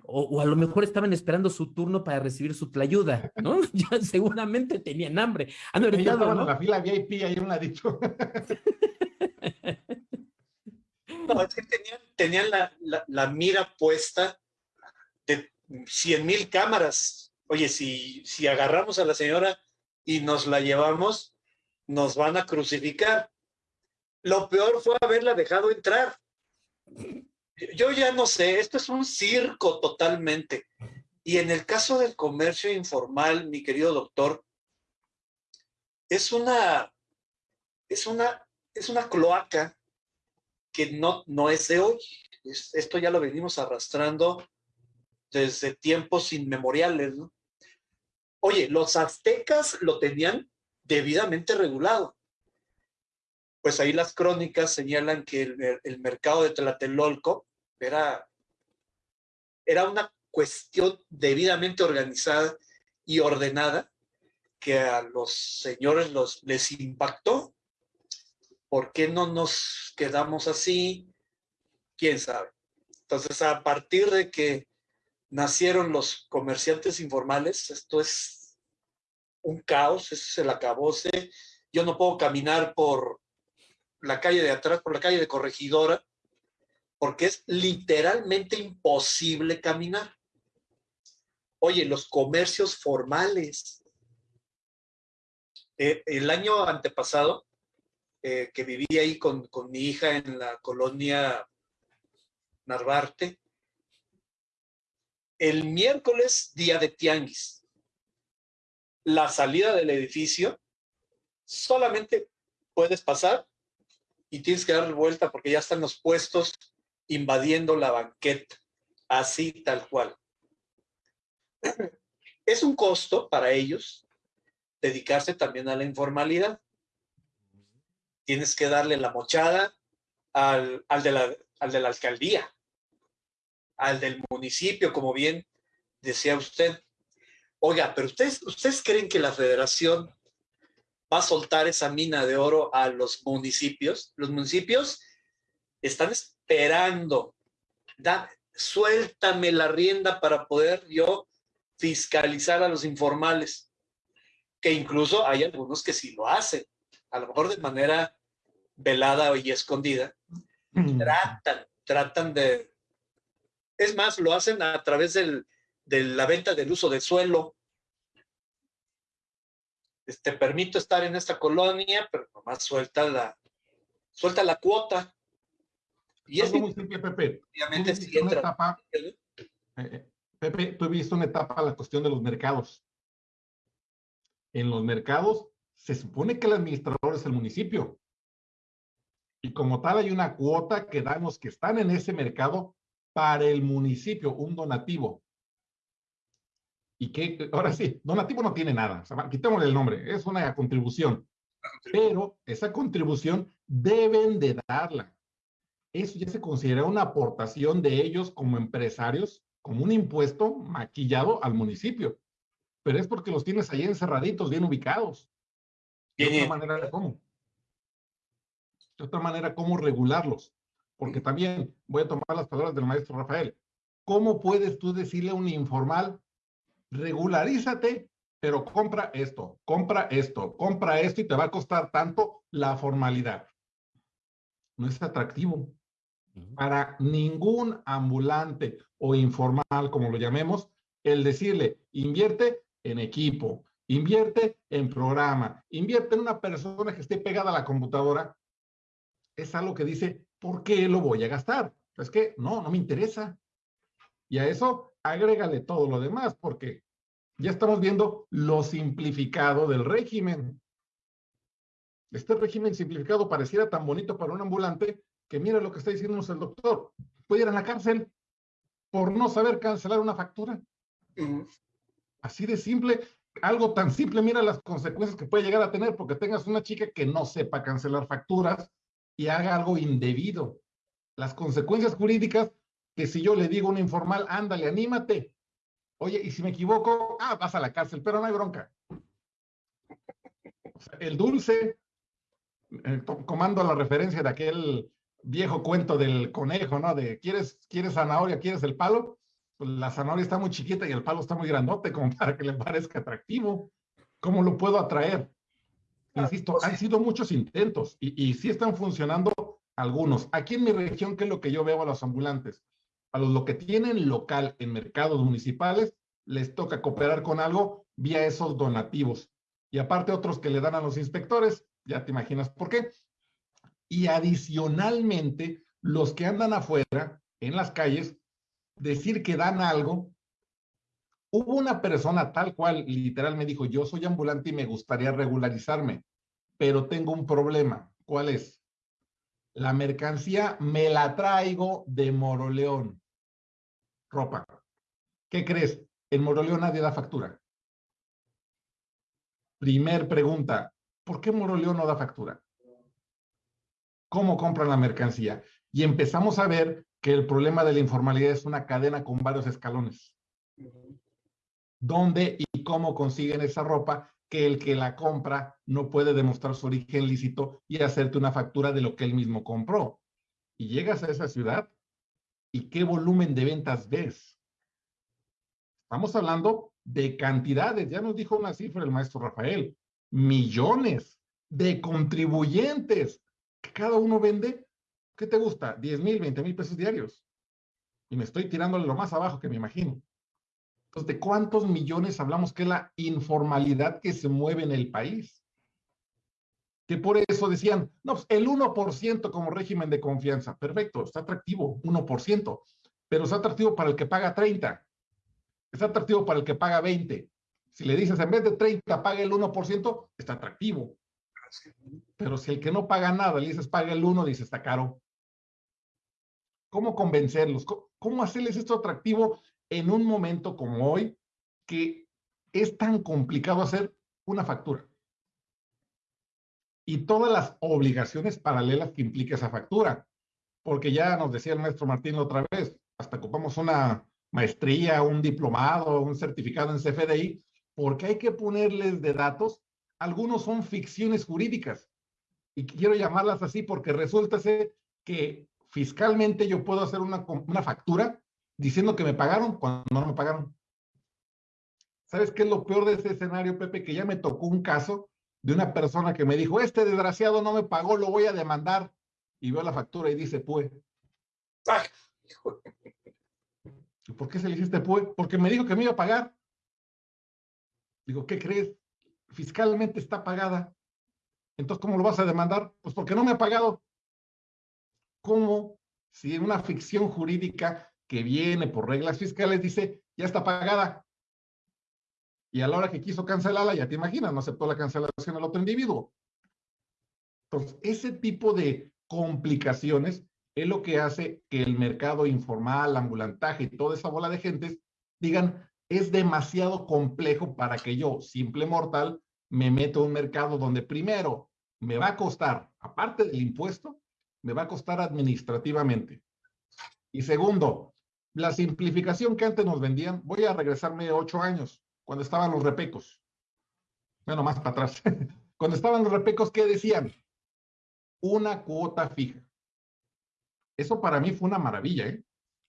o, a lo mejor estaban esperando su turno para recibir su tlayuda, ¿no? ya seguramente tenían hambre. Han estaban en la fila VIP, ahí un ladito. no, es que tenían, la, mira puesta de 100 mil cámaras. Oye, si, si agarramos a la señora y nos la llevamos, nos van a crucificar. Lo peor fue haberla dejado entrar yo ya no sé, esto es un circo totalmente. Y en el caso del comercio informal, mi querido doctor, es una, es una, es una cloaca que no, no es de hoy. esto ya lo venimos arrastrando desde tiempos inmemoriales. Oye, los aztecas lo tenían debidamente regulado. Pues ahí las crónicas señalan que el, el mercado de Tlatelolco era, era una cuestión debidamente organizada y ordenada que a los señores los, les impactó. ¿Por qué no nos quedamos así? ¿Quién sabe? Entonces, a partir de que nacieron los comerciantes informales, esto es un caos, eso es el acabose. Yo no puedo caminar por la calle de atrás, por la calle de Corregidora, porque es literalmente imposible caminar. Oye, los comercios formales. Eh, el año antepasado, eh, que viví ahí con, con mi hija en la colonia Narvarte, el miércoles, día de tianguis, la salida del edificio, solamente puedes pasar y tienes que dar vuelta porque ya están los puestos invadiendo la banqueta, así tal cual. Es un costo para ellos dedicarse también a la informalidad. Tienes que darle la mochada al, de, la, al de la alcaldía, al del municipio, como bien decía usted. Oiga, pero ustedes, ¿ustedes creen que la federación va a soltar esa mina de oro a los municipios? Los municipios están esperando. Da, suéltame la rienda para poder yo fiscalizar a los informales, que incluso hay algunos que sí lo hacen, a lo mejor de manera velada y escondida. Mm. Tratan, tratan de... Es más, lo hacen a través del, de la venta del uso de suelo. Te este, permito estar en esta colonia, pero nomás suelta la, suelta la cuota. Y es muy simple, Pepe. Obviamente, si entra. Eh, eh, Pepe, tú has visto una etapa la cuestión de los mercados. En los mercados se supone que el administrador es el municipio. Y como tal hay una cuota que dan los que están en ese mercado para el municipio, un donativo. Y que, ahora sí, donativo no tiene nada, o quitémosle el nombre, es una contribución. Pero esa contribución deben de darla. Eso ya se considera una aportación de ellos como empresarios, como un impuesto maquillado al municipio. Pero es porque los tienes ahí encerraditos, bien ubicados. De otra manera, ¿cómo? De otra manera, ¿cómo regularlos? Porque también voy a tomar las palabras del maestro Rafael. ¿Cómo puedes tú decirle a un informal, regularízate, pero compra esto, compra esto, compra esto y te va a costar tanto la formalidad? No es atractivo para ningún ambulante o informal, como lo llamemos, el decirle, invierte en equipo, invierte en programa, invierte en una persona que esté pegada a la computadora, es algo que dice, ¿por qué lo voy a gastar? Es que no, no me interesa. Y a eso agrégale todo lo demás, porque ya estamos viendo lo simplificado del régimen. Este régimen simplificado pareciera tan bonito para un ambulante que mira lo que está diciéndonos el doctor. Puede ir a la cárcel por no saber cancelar una factura. Así de simple, algo tan simple, mira las consecuencias que puede llegar a tener porque tengas una chica que no sepa cancelar facturas y haga algo indebido. Las consecuencias jurídicas que si yo le digo a un informal, ándale, anímate. Oye, y si me equivoco, ah, vas a la cárcel, pero no hay bronca. el dulce, eh, comando la referencia de aquel viejo cuento del conejo, ¿no? De ¿quieres, quieres zanahoria, quieres el palo? Pues la zanahoria está muy chiquita y el palo está muy grandote como para que le parezca atractivo. ¿Cómo lo puedo atraer? Insisto, pues han sido muchos intentos y, y sí están funcionando algunos. Aquí en mi región, ¿qué es lo que yo veo a los ambulantes? A los lo que tienen local en mercados municipales, les toca cooperar con algo vía esos donativos. Y aparte otros que le dan a los inspectores, ya te imaginas por qué y adicionalmente los que andan afuera en las calles decir que dan algo. Hubo una persona tal cual literal me dijo, yo soy ambulante y me gustaría regularizarme, pero tengo un problema. ¿Cuál es? La mercancía me la traigo de Moroleón. Ropa. ¿Qué crees? En Moroleón nadie da factura. Primer pregunta, ¿por qué Moroleón no da factura? cómo compran la mercancía. Y empezamos a ver que el problema de la informalidad es una cadena con varios escalones. ¿Dónde y cómo consiguen esa ropa que el que la compra no puede demostrar su origen lícito y hacerte una factura de lo que él mismo compró? Y llegas a esa ciudad y qué volumen de ventas ves. Estamos hablando de cantidades, ya nos dijo una cifra el maestro Rafael, millones de contribuyentes cada uno vende, ¿qué te gusta? 10 mil, 20 mil pesos diarios. Y me estoy tirándole lo más abajo que me imagino. ¿De cuántos millones hablamos que es la informalidad que se mueve en el país? Que por eso decían, no, pues el 1% como régimen de confianza. Perfecto, está atractivo, 1%. Pero está atractivo para el que paga 30. Está atractivo para el que paga 20. Si le dices, en vez de 30, paga el 1%, está atractivo. Pero si el que no paga nada le dices paga el uno, dice está caro. ¿Cómo convencerlos? ¿Cómo hacerles esto atractivo en un momento como hoy que es tan complicado hacer una factura? Y todas las obligaciones paralelas que implica esa factura. Porque ya nos decía el maestro Martín otra vez, hasta ocupamos una maestría, un diplomado, un certificado en CFDI, porque hay que ponerles de datos algunos son ficciones jurídicas. Y quiero llamarlas así porque resulta ser que fiscalmente yo puedo hacer una, una factura diciendo que me pagaron cuando no me pagaron. ¿Sabes qué es lo peor de ese escenario, Pepe? Que ya me tocó un caso de una persona que me dijo, este desgraciado no me pagó, lo voy a demandar. Y veo la factura y dice, pues. ¿Por qué se le hiciste pues? Porque me dijo que me iba a pagar. Digo, ¿qué crees? fiscalmente está pagada. Entonces, ¿cómo lo vas a demandar? Pues porque no me ha pagado. ¿Cómo? Si en una ficción jurídica que viene por reglas fiscales dice, ya está pagada. Y a la hora que quiso cancelarla, ya te imaginas, no aceptó la cancelación al otro individuo. Entonces, ese tipo de complicaciones es lo que hace que el mercado informal, ambulantaje y toda esa bola de gentes digan, es demasiado complejo para que yo, simple mortal, me meto en un mercado donde primero me va a costar, aparte del impuesto, me va a costar administrativamente. Y segundo, la simplificación que antes nos vendían, voy a regresarme ocho años, cuando estaban los repecos. Bueno, más para atrás. cuando estaban los repecos, ¿qué decían? Una cuota fija. Eso para mí fue una maravilla, ¿eh?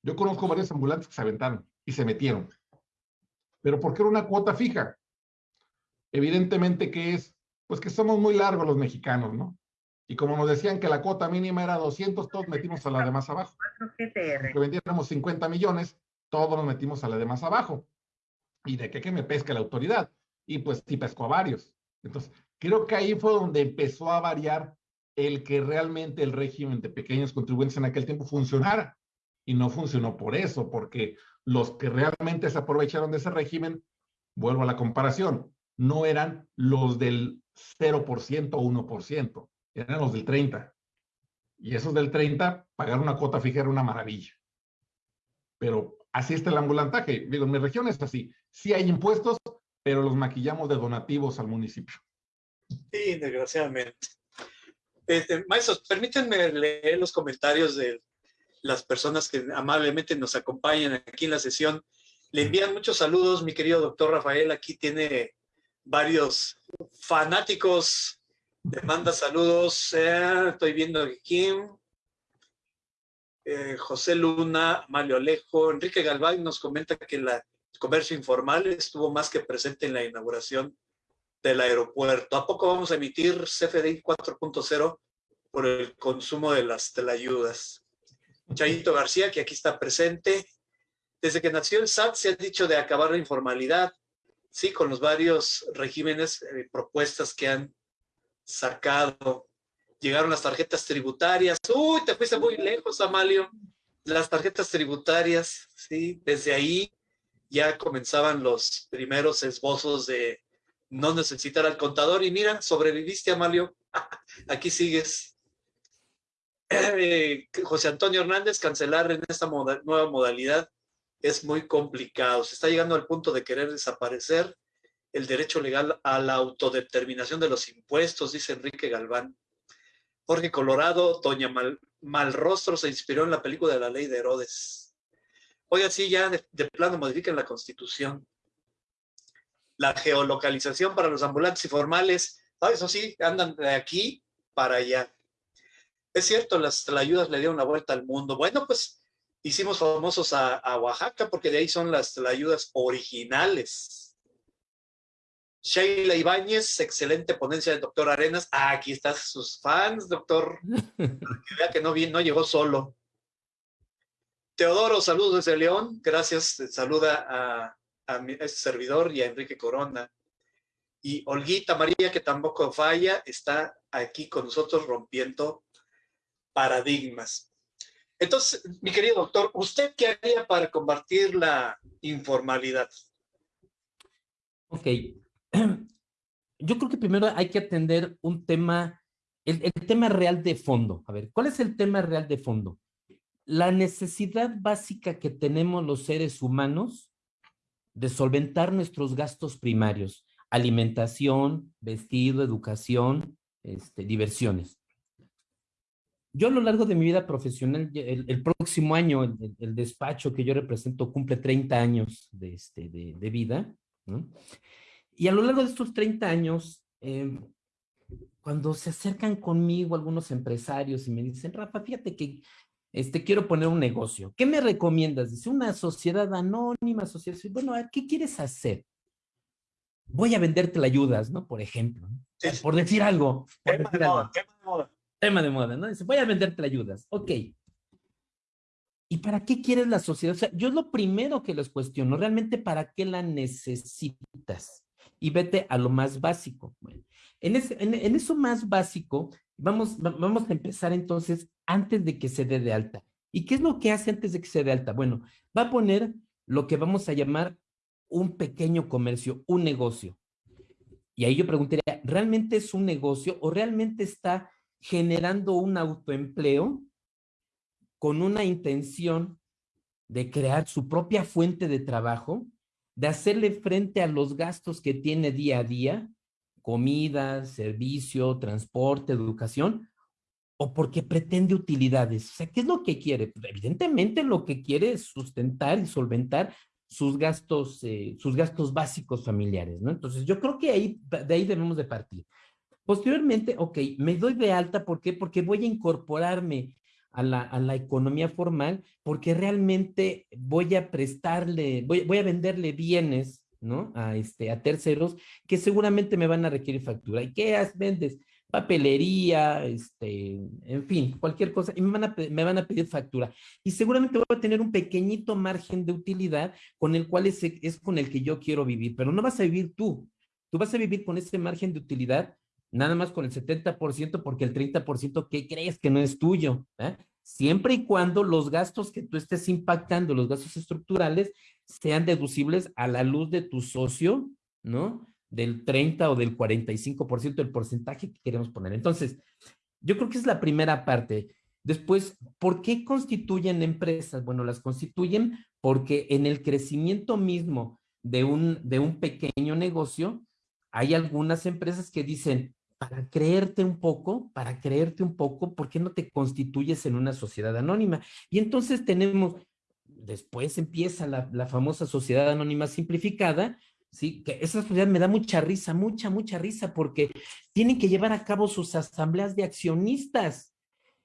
Yo conozco varios ambulantes que se aventaron y se metieron. Pero ¿por qué era una cuota fija? Evidentemente que es, pues que somos muy largos los mexicanos, ¿no? Y como nos decían que la cuota mínima era 200, todos metimos a la de más abajo. Que vendiéramos 50 millones, todos nos metimos a la de más abajo. ¿Y de qué que me pesca la autoridad? Y pues sí pescó a varios. Entonces, creo que ahí fue donde empezó a variar el que realmente el régimen de pequeños contribuyentes en aquel tiempo funcionara. Y no funcionó por eso, porque los que realmente se aprovecharon de ese régimen, vuelvo a la comparación, no eran los del 0% o 1%, eran los del 30%. Y esos del 30, pagar una cuota fija era una maravilla. Pero así está el ambulantaje. Digo, en mi región es así. Sí hay impuestos, pero los maquillamos de donativos al municipio. Sí, desgraciadamente. Este, maestros, permítanme leer los comentarios de las personas que amablemente nos acompañan aquí en la sesión. Le envían muchos saludos, mi querido doctor Rafael. Aquí tiene varios fanáticos. Le manda saludos. Eh, estoy viendo aquí. Eh, José Luna, Mario Alejo, Enrique Galván nos comenta que el comercio informal estuvo más que presente en la inauguración del aeropuerto. ¿A poco vamos a emitir CFDI 4.0 por el consumo de las telayudas? Chayito García, que aquí está presente. Desde que nació el SAT se ha dicho de acabar la informalidad, sí, con los varios regímenes, eh, propuestas que han sacado. Llegaron las tarjetas tributarias. Uy, te fuiste muy lejos, Amalio. Las tarjetas tributarias, sí, desde ahí ya comenzaban los primeros esbozos de no necesitar al contador. Y mira, sobreviviste, Amalio. Aquí sigues. Eh, José Antonio Hernández, cancelar en esta nueva modalidad es muy complicado. Se está llegando al punto de querer desaparecer el derecho legal a la autodeterminación de los impuestos, dice Enrique Galván. Jorge Colorado, Doña Malrostro se inspiró en la película de la ley de Herodes. Oiga, sí, ya de, de plano modifiquen la constitución. La geolocalización para los ambulantes y formales, ah, eso sí, andan de aquí para allá. Es cierto, las ayudas le dieron la vuelta al mundo. Bueno, pues hicimos famosos a, Oaxaca porque de ahí son las ayudas originales. Sheila Ibáñez, excelente ponencia del doctor Arenas. Ah, aquí están sus fans, doctor. que vea que no, no llegó solo. Teodoro, saludos desde León. Gracias. Saluda a, a, mi, este servidor y a Enrique Corona. Y Olguita María, que tampoco falla, está aquí con nosotros rompiendo paradigmas. Entonces, mi querido doctor, ¿usted qué haría para combatir la informalidad? Ok. Yo creo que primero hay que atender un tema, el, el, tema real de fondo. A ver, ¿cuál es el tema real de fondo? La necesidad básica que tenemos los seres humanos de solventar nuestros gastos primarios, alimentación, vestido, educación, este, diversiones. Yo a lo largo de mi vida profesional, el, próximo año, el, despacho que yo represento cumple 30 años de, este, de, vida, ¿no? Y a lo largo de estos 30 años, em, cuando se acercan conmigo algunos empresarios y me dicen, Rafa, fíjate que este, quiero poner un negocio. ¿Qué me recomiendas? Dice, una sociedad anónima, sociedad... Bueno, ¿qué quieres hacer? Voy a venderte la ayudas, ¿no? Por ejemplo. Por decir algo. Por decir algo tema de moda, ¿no? Dice, voy a venderte ayudas. Ok. ¿Y para qué quieres la sociedad? O sea, yo es lo primero que les cuestiono, realmente para qué la necesitas. Y vete a lo más básico. En, eso más básico, vamos, vamos a empezar entonces antes de que se dé de alta. ¿Y qué es lo que hace antes de que se dé alta? Bueno, va a poner lo que vamos a llamar un pequeño comercio, un negocio. Y ahí yo preguntaría, ¿realmente es un negocio o realmente está generando un autoempleo con una intención de crear su propia fuente de trabajo, de hacerle frente a los gastos que tiene día a día, comida, servicio, transporte, educación, o porque pretende utilidades. O sea, ¿qué es lo que quiere? Pues, evidentemente lo que quiere es sustentar y solventar sus gastos, eh, sus gastos básicos familiares, ¿no? Entonces, yo creo que de ahí debemos de partir. Posteriormente, ok, me doy de alta, ¿por qué? Porque voy a incorporarme a la, a la economía formal, porque realmente voy a prestarle, voy, voy a venderle bienes, ¿no? A, este, a terceros que seguramente me van a requerir factura. ¿Y qué vendes? papelería, este, en fin, cualquier cosa, y me van, a, me van a pedir factura. Y seguramente voy a tener un pequeñito margen de utilidad con el cual es, es con el que yo quiero vivir, pero no vas a vivir tú. Tú vas a vivir con ese margen de utilidad nada más con el 70% porque el 30% ¿qué crees que no es tuyo? ¿eh? Siempre y cuando los gastos que tú estés impactando, los gastos estructurales, sean deducibles a la luz de tu socio, ¿no? del 30 o del 45% del porcentaje que queremos poner. Entonces, yo creo que es la primera parte. Después, ¿por qué constituyen empresas? Bueno, las constituyen porque en el crecimiento mismo de un, de un pequeño negocio, hay algunas empresas que dicen, para creerte un poco, para creerte un poco, ¿por qué no te constituyes en una sociedad anónima? Y entonces tenemos, después empieza la, la famosa sociedad anónima simplificada, ¿sí? Que esa sociedad me da mucha risa, mucha, mucha risa, porque tienen que llevar a cabo sus asambleas de accionistas.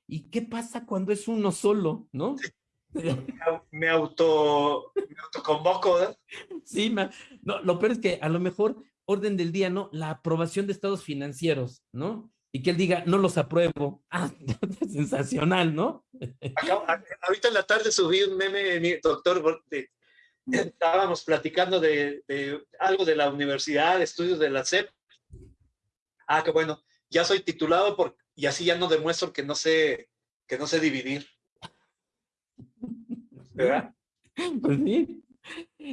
¿Y qué pasa cuando es uno solo, no? Me auto, me autoconvoco, ¿verdad? Sí, no, lo peor es que a lo mejor orden del día, ¿no? La aprobación de estados financieros, ¿no? Y que él diga, no los apruebo. Ah, sensacional, ¿no? ahorita en la tarde subí un meme, mi doctor, de, estábamos platicando de, algo de la universidad, estudios de la CEP. Ah, qué bueno, ya soy titulado por, y así ya no demuestro que no sé, que no sé dividir. ¿Verdad? Pues sí.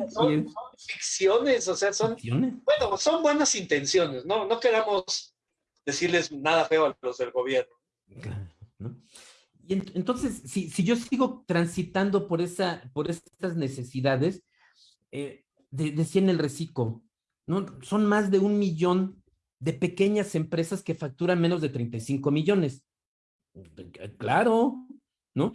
Son, ficciones, o sea, son, bueno, son buenas intenciones, ¿no? No queramos decirles nada feo a los del gobierno. Y entonces, si, si yo sigo transitando por, esa, por estas necesidades, eh, decía en el reciclo, ¿no? Son más de un millón de pequeñas empresas que facturan menos de 35 millones. Claro, ¿no?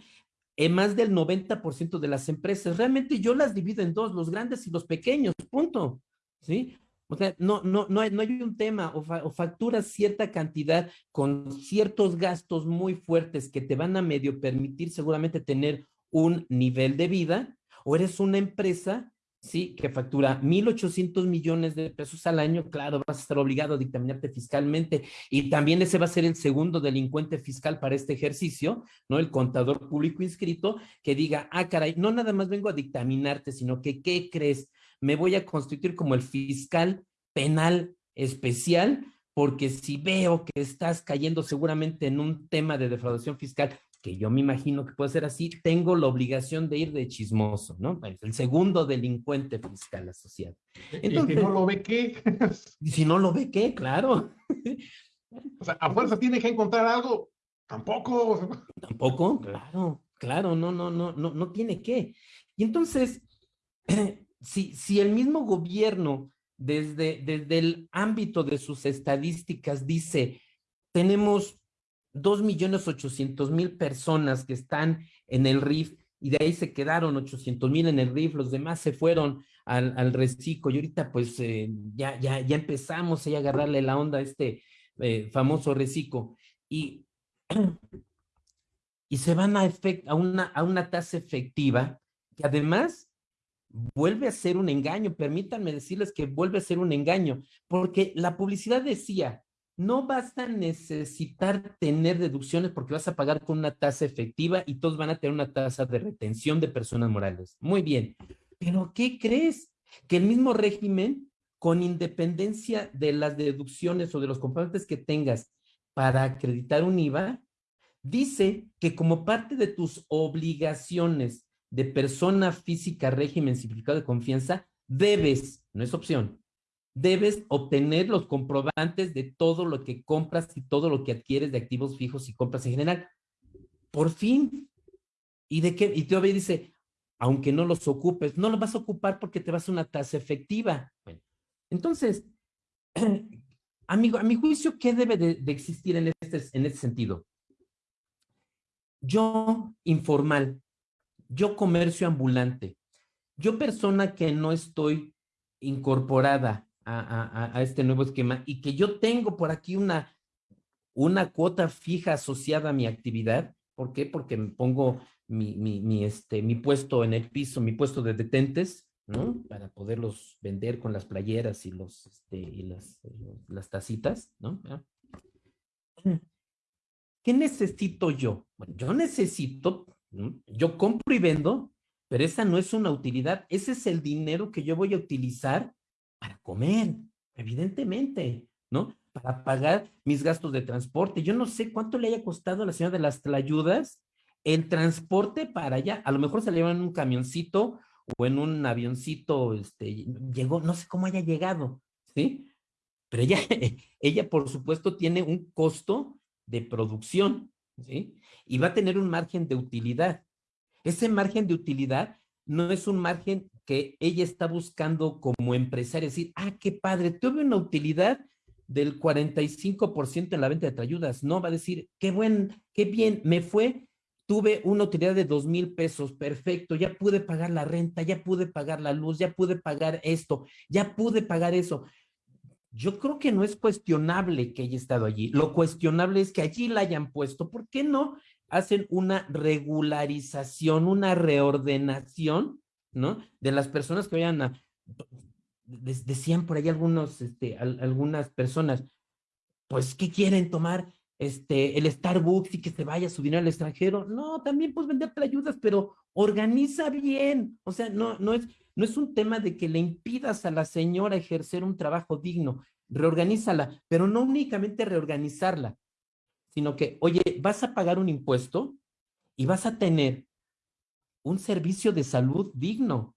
En más del 90% de las empresas. Realmente yo las divido en dos, los grandes y los pequeños, punto. ¿Sí? O sea, no, no, no, hay, no hay un tema, o, fa, o, facturas cierta cantidad con ciertos gastos muy fuertes que te van a medio permitir seguramente tener un nivel de vida, o eres una empresa, sí, que factura 1.800 millones de pesos al año, claro, vas a estar obligado a dictaminarte fiscalmente, y también ese va a ser el segundo delincuente fiscal para este ejercicio, ¿no? El contador público inscrito, que diga, ah, caray, no nada más vengo a dictaminarte, sino que, ¿qué crees? me voy a constituir como el fiscal penal especial, porque si veo que estás cayendo seguramente en un tema de defraudación fiscal, que yo me imagino que puede ser así, tengo la obligación de ir de chismoso, ¿no? El segundo delincuente fiscal asociado. Entonces, ¿Y si no lo ve qué? ¿Y si no lo ve qué? Claro. O sea, a fuerza tiene que encontrar algo. Tampoco. Tampoco, claro, claro, no, no, no, no, no tiene que. Y entonces, si, el mismo gobierno desde, desde el ámbito de sus estadísticas dice, tenemos dos millones ochocientos mil personas que están en el RIF y de ahí se quedaron ochocientos mil en el RIF, los demás se fueron al, al reciclo y ahorita pues eh, ya, ya, ya empezamos a agarrarle la onda a este eh, famoso reciclo y, y se van a, a, una, a una tasa efectiva que además vuelve a ser un engaño. Permítanme decirles que vuelve a ser un engaño, porque la publicidad decía, no vas a necesitar tener deducciones porque vas a pagar con una tasa efectiva y todos van a tener una tasa de retención de personas morales. Muy bien, pero ¿qué crees? Que el mismo régimen, con independencia de las deducciones o de los componentes que tengas para acreditar un IVA, dice que como parte de tus obligaciones de persona física régimen simplificado de confianza, debes, no es opción, debes obtener los comprobantes de todo lo que compras y todo lo que adquieres de activos fijos y compras en general. Por fin. ¿Y de qué? Y todavía dice, aunque no los ocupes, no los vas a ocupar porque te vas a una tasa efectiva. Bueno, entonces, amigo, a mi juicio, ¿qué debe de, existir en este, en este sentido? Yo informal, yo comercio ambulante, yo persona que no estoy incorporada a, este nuevo esquema y que yo tengo por aquí una, una cuota fija asociada a mi actividad. ¿Por qué? Porque me pongo mi, mi, este, mi puesto en el piso, mi puesto de detentes, ¿no? Para poderlos vender con las playeras y, los, este, y las, las tacitas, ¿no? ¿Qué necesito yo? Bueno, yo necesito, yo compro y vendo, pero esa no es una utilidad, ese es el dinero que yo voy a utilizar para comer, evidentemente, ¿no? Para pagar mis gastos de transporte. Yo no sé cuánto le haya costado a la señora de las tlayudas el transporte para allá. A lo mejor se le llevan en un camioncito o en un avioncito, este, llegó, no sé cómo haya llegado, ¿sí? Pero ella, ella por supuesto tiene un costo de producción, ¿sí? Y va a tener un margen de utilidad. Ese margen de utilidad no es un margen que ella está buscando como empresaria, decir, ah, qué padre, tuve una utilidad del 45% en la venta de trayudas. No, va a decir, qué buen, qué bien, me fue, tuve una utilidad de dos mil pesos, perfecto, ya pude pagar la renta, ya pude pagar la luz, ya pude pagar esto, ya pude pagar eso. Yo creo que no es cuestionable que haya estado allí. Lo cuestionable es que allí la hayan puesto. ¿Por qué no hacen una regularización, una reordenación, ¿no? De las personas que vayan a, decían por ahí algunos, este, algunas personas, pues, ¿qué quieren tomar? Este, el Starbucks y que se vaya su dinero al extranjero. No, también puedes venderte ayudas, pero organiza bien. O sea, no, no es, no es un tema de que le impidas a la señora ejercer un trabajo digno. Reorganízala, pero no únicamente reorganizarla, sino que, oye, vas a pagar un impuesto y vas a tener un servicio de salud digno.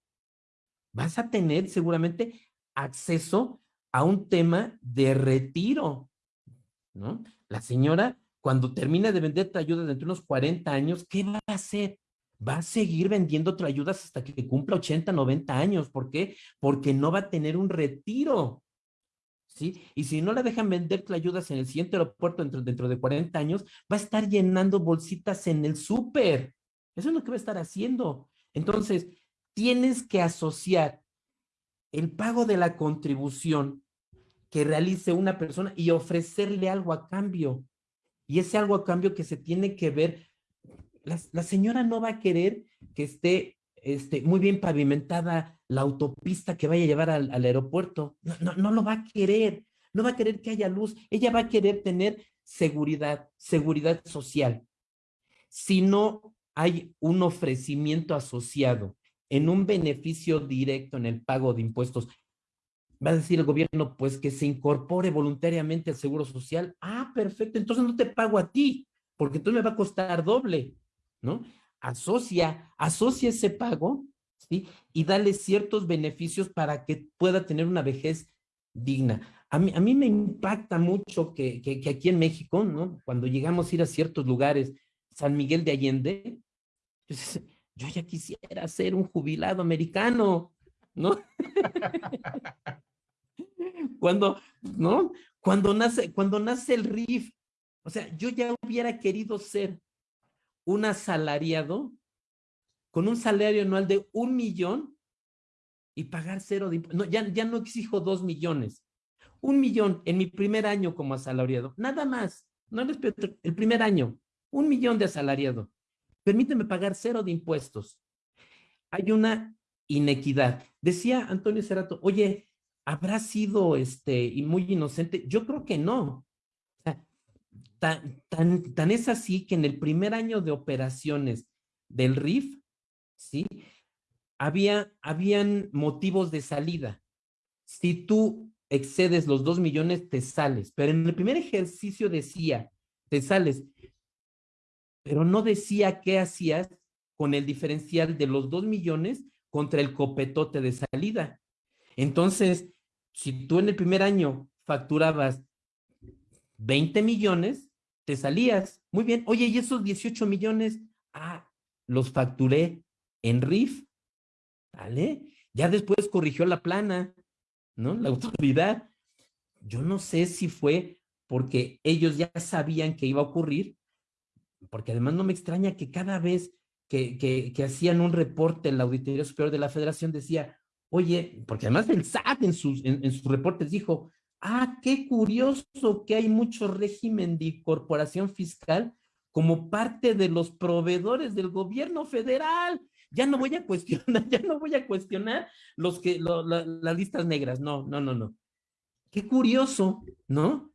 Vas a tener seguramente acceso a un tema de retiro, ¿no? La señora, cuando termina de vender ayuda dentro de unos 40 años, ¿qué va a hacer? Va a seguir vendiendo ayudas hasta que cumpla 80, 90 años. ¿Por qué? Porque no va a tener un retiro. Y si no la dejan vender ayudas en el siguiente aeropuerto dentro, dentro de 40 años, va a estar llenando bolsitas en el súper. Eso es lo que va a estar haciendo. Entonces, tienes que asociar el pago de la contribución que realice una persona y ofrecerle algo a cambio. Y ese algo a cambio que se tiene que ver, la, señora no va a querer que esté este, muy bien pavimentada la autopista que vaya a llevar al, aeropuerto. No, no, no lo va a querer. No va a querer que haya luz. Ella va a querer tener seguridad, seguridad social. Si no hay un ofrecimiento asociado en un beneficio directo en el pago de impuestos, va a decir el gobierno, pues que se incorpore voluntariamente al seguro social. Ah, perfecto, entonces no te pago a ti, porque entonces me va a costar doble, ¿no? Asocia, asocia ese pago y dale ciertos beneficios para que pueda tener una vejez digna. A mí, a mí me impacta mucho que, que, aquí en México, ¿no? Cuando llegamos a ir a ciertos lugares, San Miguel de Allende, yo ya quisiera ser un jubilado americano, ¿no? cuando, ¿no? Cuando nace, cuando nace el RIF, o sea, yo ya hubiera querido ser un asalariado con un salario anual de un millón y pagar cero de no, ya, ya no exijo dos millones. Un millón en mi primer año como asalariado. Nada más. No les el primer año. Un millón de asalariado. Permíteme pagar cero de impuestos. Hay una inequidad. Decía Antonio Cerato, oye, ¿habrá sido este y muy inocente? Yo creo que no. tan, tan, tan es así que en el primer año de operaciones del RIF, ¿sí? Había, habían motivos de salida. Si tú excedes los dos millones, te sales. Pero en el primer ejercicio decía, te sales. pero no decía qué hacías con el diferencial de los dos millones contra el copetote de salida. Entonces, si tú en el primer año facturabas 20 millones, te salías. Muy bien. Oye, ¿y esos 18 millones? Ah, los facturé en RIF. ¿Vale? Ya después corrigió la plana, ¿no? La autoridad. Yo no sé si fue porque ellos ya sabían que iba a ocurrir, porque además no me extraña que cada vez que, que, hacían un reporte en la Auditoría Superior de la Federación decía, oye, porque además el SAT en sus, en sus reportes dijo, ah, qué curioso que hay mucho régimen de incorporación fiscal como parte de los proveedores del gobierno federal. Ya no voy a cuestionar, ya no voy a cuestionar los que, las listas negras, no, no, no, no. Qué curioso, ¿no?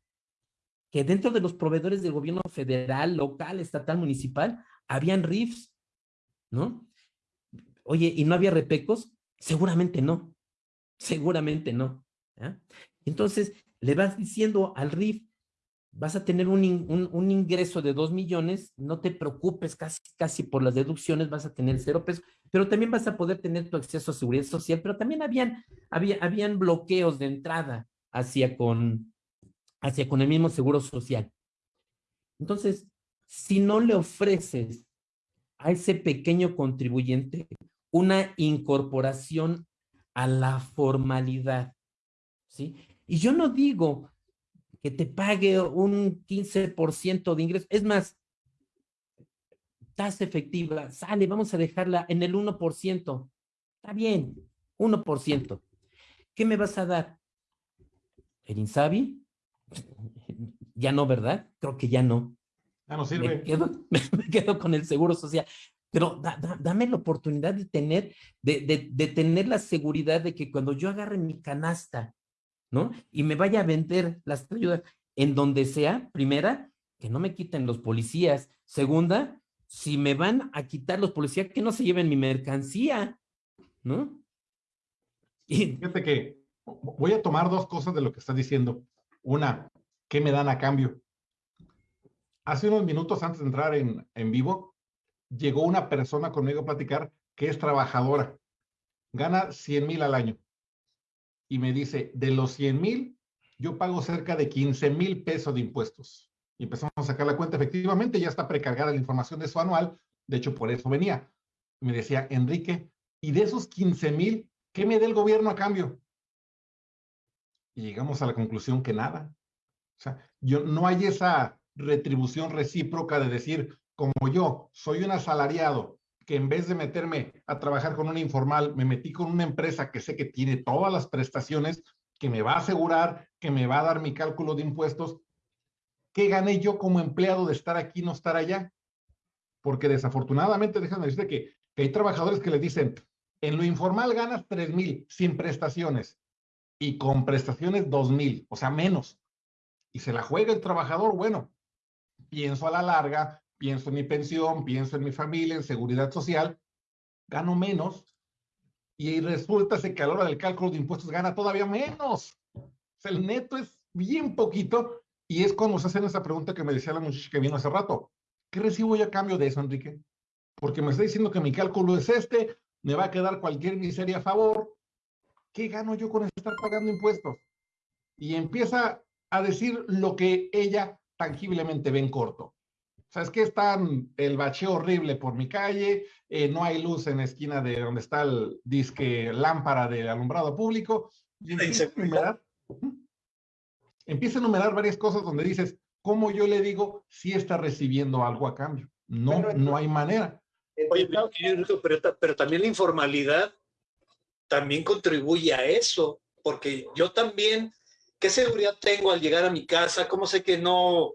Que dentro de los proveedores del gobierno federal, local, estatal, municipal, habían RIFs, ¿no? Oye, ¿y no había repecos? Seguramente no, seguramente no. Entonces, le vas diciendo al RIF, vas a tener un, un, ingreso de dos millones, no te preocupes casi, casi por las deducciones, vas a tener cero pesos, pero también vas a poder tener tu acceso a seguridad social, pero también habían, había, habían bloqueos de entrada hacia con, hacia con el mismo seguro social. Entonces, si no le ofreces a ese pequeño contribuyente una incorporación a la formalidad, ¿sí? Y yo no digo que te pague un 15% de ingreso, es más, tasa efectiva, sale, vamos a dejarla en el 1%. Está bien, 1%. ¿Qué me vas a dar? ¿El Insabi? Ya no, ¿verdad? Creo que ya no. Ya no sirve. Me quedo, me quedo con el seguro social. Pero dame la oportunidad de tener, de, de, de, tener la seguridad de que cuando yo agarre mi canasta ¿no? Y me vaya a vender las ayudas en donde sea, primera, que no me quiten los policías. Segunda, si me van a quitar los policías, que no se lleven mi mercancía, ¿no? Y... Fíjate que voy a tomar dos cosas de lo que estás diciendo. Una, ¿qué me dan a cambio? Hace unos minutos antes de entrar en, en vivo, llegó una persona conmigo a platicar que es trabajadora, gana 100 mil al año y me dice, de los 100 mil, yo pago cerca de 15 mil pesos de impuestos. Y empezamos a sacar la cuenta, efectivamente ya está precargada la información de su anual, de hecho por eso venía. Me decía, Enrique, y de esos 15 mil, ¿qué me da el gobierno a cambio? Y llegamos a la conclusión que nada. O sea, yo, no hay esa retribución recíproca de decir, como yo soy un asalariado que en vez de meterme a trabajar con una informal, me metí con una empresa que sé que tiene todas las prestaciones, que me va a asegurar, que me va a dar mi cálculo de impuestos. ¿Qué gané yo como empleado de estar aquí no estar allá? Porque desafortunadamente, déjame decirte que, que hay trabajadores que le dicen, en lo informal ganas 3 mil sin prestaciones y con prestaciones 2 mil, o sea, menos. Y se la juega el trabajador, bueno, pienso a la larga, pienso en mi pensión, pienso en mi familia, en seguridad social, gano menos y resulta que a la hora del cálculo de impuestos gana todavía menos. El neto es bien poquito y es cuando se hacen esa pregunta que me decía la muchacha que vino hace rato. ¿Qué recibo yo a cambio de eso, Enrique? Porque me está diciendo que mi cálculo es este, me va a quedar cualquier miseria a favor. ¿Qué gano yo con estar pagando impuestos? Y empieza a decir lo que ella tangiblemente ve en corto. ¿Sabes qué? Está el bacheo horrible por mi calle, eh, no hay luz en la esquina de donde está el disque lámpara de alumbrado público. Y empieza a, enumerar, empieza a enumerar varias cosas donde dices, ¿cómo yo le digo si está recibiendo algo a cambio? No, no hay manera. Oye, pero, pero también la informalidad también contribuye a eso, porque yo también, ¿qué seguridad tengo al llegar a mi casa? ¿Cómo sé que no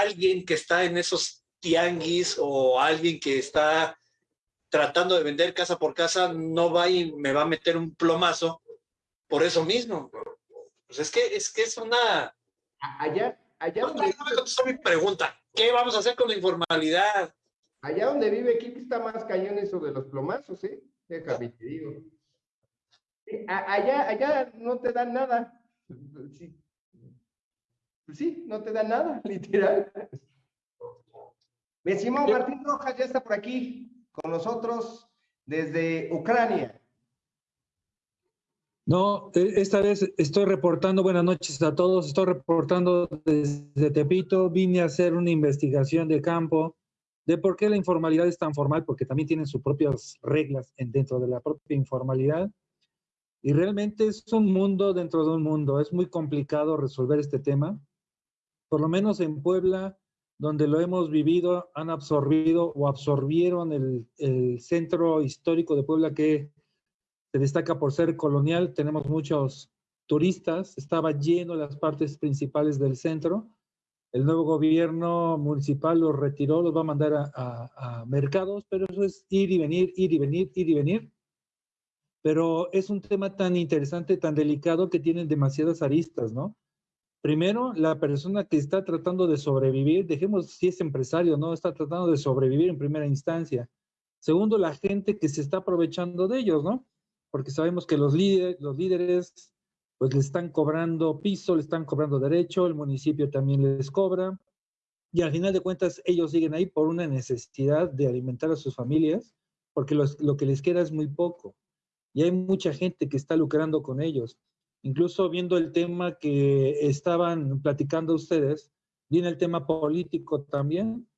alguien que está en esos tianguis o alguien que está tratando de vender casa por casa no va y me va a meter un plomazo por eso mismo. Pues es que es que es una allá allá no, me contestó mi pregunta. ¿Qué vamos a hacer con la informalidad? Allá donde vive Kiki está más cañón eso de los plomazos, ¿eh? Déjame te digo. Allá, allá no te dan nada. Sí, sí, no te da nada, literal. Mi estimado Martín Rojas ya está por aquí con nosotros desde Ucrania. No, e, esta vez estoy reportando, buenas noches a todos, estoy reportando desde Tepito, vine a hacer una investigación de campo de por qué la informalidad es tan formal, porque también tienen sus propias reglas dentro de la propia informalidad. Y realmente es un mundo dentro de un mundo, es muy complicado resolver este tema. Por lo menos en Puebla, donde lo hemos vivido, han absorbido o absorbieron el, centro histórico de Puebla que se destaca por ser colonial, tenemos muchos turistas, estaba lleno las partes principales del centro. El nuevo gobierno municipal los retiró, los va a mandar a, a, mercados, pero eso es ir y venir, ir y venir, ir y venir. Pero es un tema tan interesante, tan delicado que tienen demasiadas aristas, ¿no? Primero, la persona que está tratando de sobrevivir, dejemos si es empresario, ¿no? Está tratando de sobrevivir en primera instancia. Segundo, la gente que se está aprovechando de ellos, ¿no? porque sabemos que los líderes, los líderes pues le están cobrando piso, le están cobrando derecho, el municipio también les cobra, y al final de cuentas ellos siguen ahí por una necesidad de alimentar a sus familias, porque lo que les queda es muy poco. Y hay mucha gente que está lucrando con ellos. Incluso viendo el tema que estaban platicando ustedes, viene el tema político también,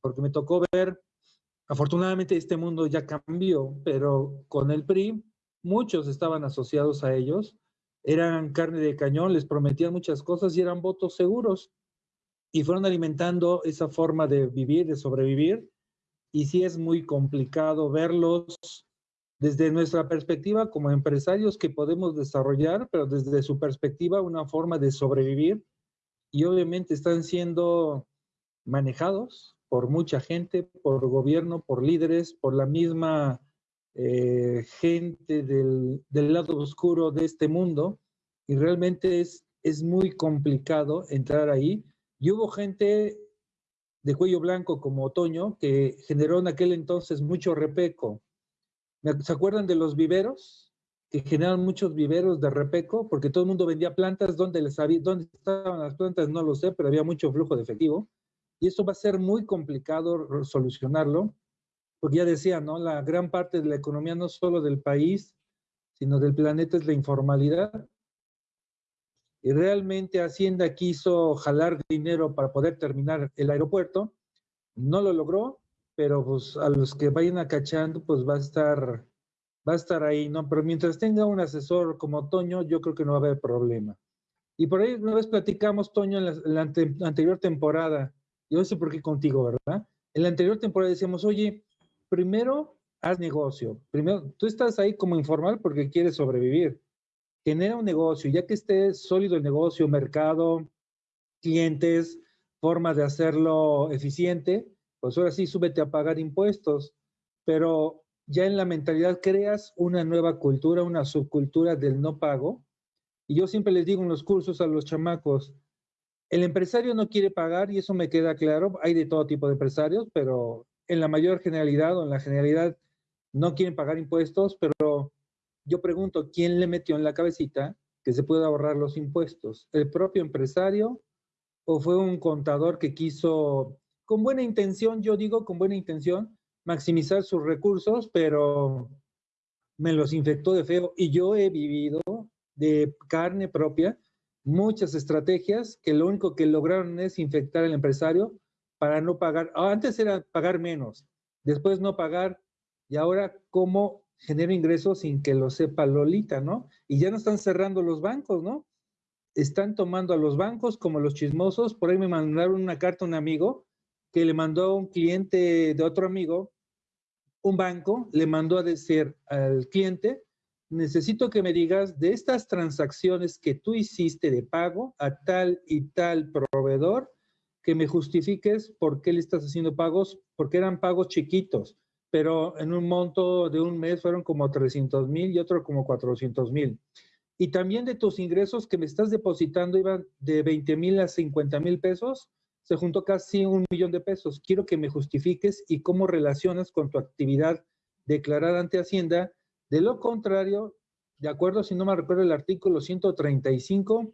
porque me tocó ver, afortunadamente este mundo ya cambió, pero con el PRI muchos estaban asociados a ellos, eran carne de cañón, les prometían muchas cosas y eran votos seguros. Y fueron alimentando esa forma de vivir, de sobrevivir. Y sí es muy complicado verlos desde nuestra perspectiva como empresarios que podemos desarrollar, pero desde su perspectiva una forma de sobrevivir. Y obviamente están siendo manejados por mucha gente, por gobierno, por líderes, por la misma eh, gente del, lado oscuro de este mundo y realmente es, es muy complicado entrar ahí. Y hubo gente de cuello blanco como Otoño que generó en aquel entonces mucho repeco. ¿Se acuerdan de los viveros? Que generaron muchos viveros de repeco porque todo el mundo vendía plantas. ¿Dónde, les había, ¿Dónde estaban las plantas? No lo sé, pero había mucho flujo de efectivo. Y eso va a ser muy complicado solucionarlo porque ya decía, ¿no? La gran parte de la economía no solo del país, sino del planeta es la informalidad. Y realmente Hacienda quiso jalar dinero para poder terminar el aeropuerto, no lo logró, pero pues a los que vayan acachando, pues va a estar, va a estar ahí, ¿no? Pero mientras tenga un asesor como Toño, yo creo que no va a haber problema. Y por ahí una vez platicamos, Toño, en la, anterior temporada, yo sé por qué contigo, ¿verdad? En la anterior temporada decíamos, oye, primero haz negocio. Primero, tú estás ahí como informal porque quieres sobrevivir. Genera un negocio, ya que esté sólido el negocio, mercado, clientes, formas de hacerlo eficiente, pues ahora sí, súbete a pagar impuestos. Pero ya en la mentalidad creas una nueva cultura, una subcultura del no pago. Y yo siempre les digo en los cursos a los chamacos, el empresario no quiere pagar y eso me queda claro. Hay de todo tipo de empresarios, pero en la mayor generalidad o en la generalidad no quieren pagar impuestos, pero yo pregunto, ¿quién le metió en la cabecita que se puede ahorrar los impuestos? ¿El propio empresario o fue un contador que quiso, con buena intención, yo digo con buena intención, maximizar sus recursos, pero me los infectó de feo y yo he vivido de carne propia muchas estrategias que lo único que lograron es infectar al empresario para no pagar. Ah, antes era pagar menos, después no pagar, y ahora cómo genero ingresos sin que lo sepa Lolita, ¿no? Y ya no están cerrando los bancos, ¿no? Están tomando a los bancos como los chismosos. Por ahí me mandaron una carta un amigo que le mandó un cliente de otro amigo, un banco, le mandó a decir al cliente, necesito que me digas de estas transacciones que tú hiciste de pago a tal y tal proveedor, que me justifiques por qué le estás haciendo pagos, porque eran pagos chiquitos, pero en un monto de un mes fueron como 300 mil y otro como 400 mil. Y también de tus ingresos que me estás depositando iban de 20 mil a 50 mil pesos, se juntó casi un millón de pesos. Quiero que me justifiques y cómo relacionas con tu actividad declarada ante Hacienda. De lo contrario, de acuerdo, si no me recuerdo el artículo 135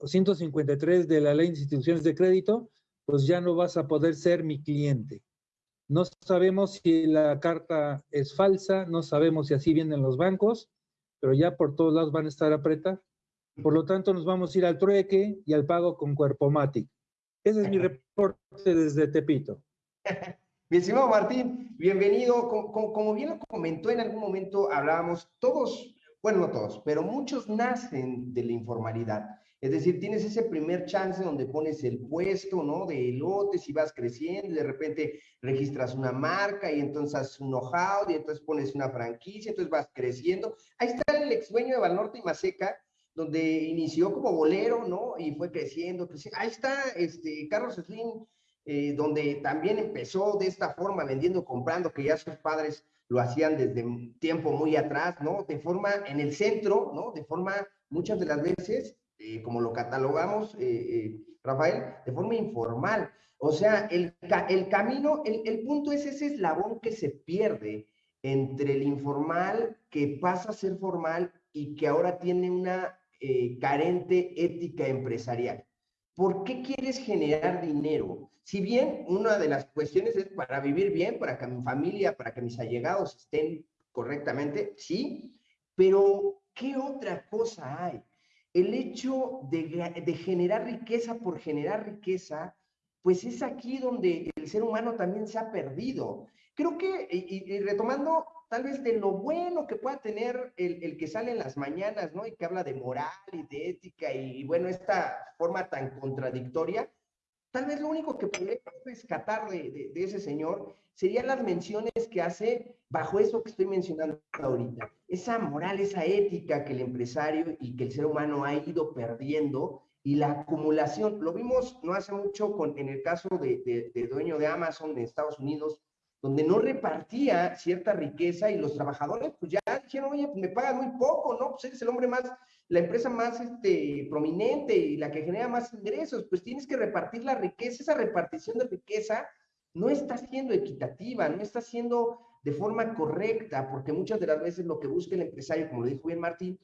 o 153 de la Ley de Instituciones de Crédito, pues ya no vas a poder ser mi cliente. No sabemos si la carta es falsa, no sabemos si así vienen los bancos, pero ya por todos lados van a estar apretar. Por lo tanto, nos vamos a ir al trueque y al pago con cuerpo Matic. Ese es mi reporte desde Tepito. Mi estimado Martín, bienvenido. Como, como, bien lo comentó en algún momento, hablábamos, todos, bueno, no todos, pero muchos nacen de la informalidad. Es decir, tienes ese primer chance donde pones el puesto, ¿no? De elotes y vas creciendo y de repente registras una marca y entonces un know-how y entonces pones una franquicia, entonces vas creciendo. Ahí está el ex dueño de Valnorte y Maseca, donde inició como bolero, ¿no? Y fue creciendo, creciendo. Ahí está este, Carlos Slim, eh, donde también empezó de esta forma, vendiendo, comprando, que ya sus padres lo hacían desde tiempo muy atrás, ¿no? De forma en el centro, ¿no? De forma muchas de las veces eh, como lo catalogamos, eh, Rafael, de forma informal. O sea, el, el camino, el, el, punto es ese eslabón que se pierde entre el informal que pasa a ser formal y que ahora tiene una carente ética empresarial. ¿Por qué quieres generar dinero? Si bien una de las cuestiones es para vivir bien, para que mi familia, para que mis allegados estén correctamente, sí, pero ¿qué otra cosa hay? el hecho de, generar riqueza por generar riqueza, pues es aquí donde el ser humano también se ha perdido. Creo que, y, retomando tal vez de lo bueno que pueda tener el, que sale en las mañanas, ¿no? Y que habla de moral y de ética y, bueno, esta forma tan contradictoria, tal vez lo único que podría rescatar de, de ese señor serían las menciones que hace bajo eso que estoy mencionando ahorita. Esa moral, esa ética que el empresario y que el ser humano ha ido perdiendo y la acumulación. Lo vimos no hace mucho en el caso de, de, dueño de Amazon de Estados Unidos, donde no repartía cierta riqueza y los trabajadores pues ya dijeron, oye, pues me pagan muy poco, ¿no? Pues eres el hombre más, la empresa más este, prominente y la que genera más ingresos, pues tienes que repartir la riqueza, esa repartición de riqueza no está siendo equitativa, no está siendo de forma correcta, porque muchas de las veces lo que busca el empresario, como lo dijo bien Martín,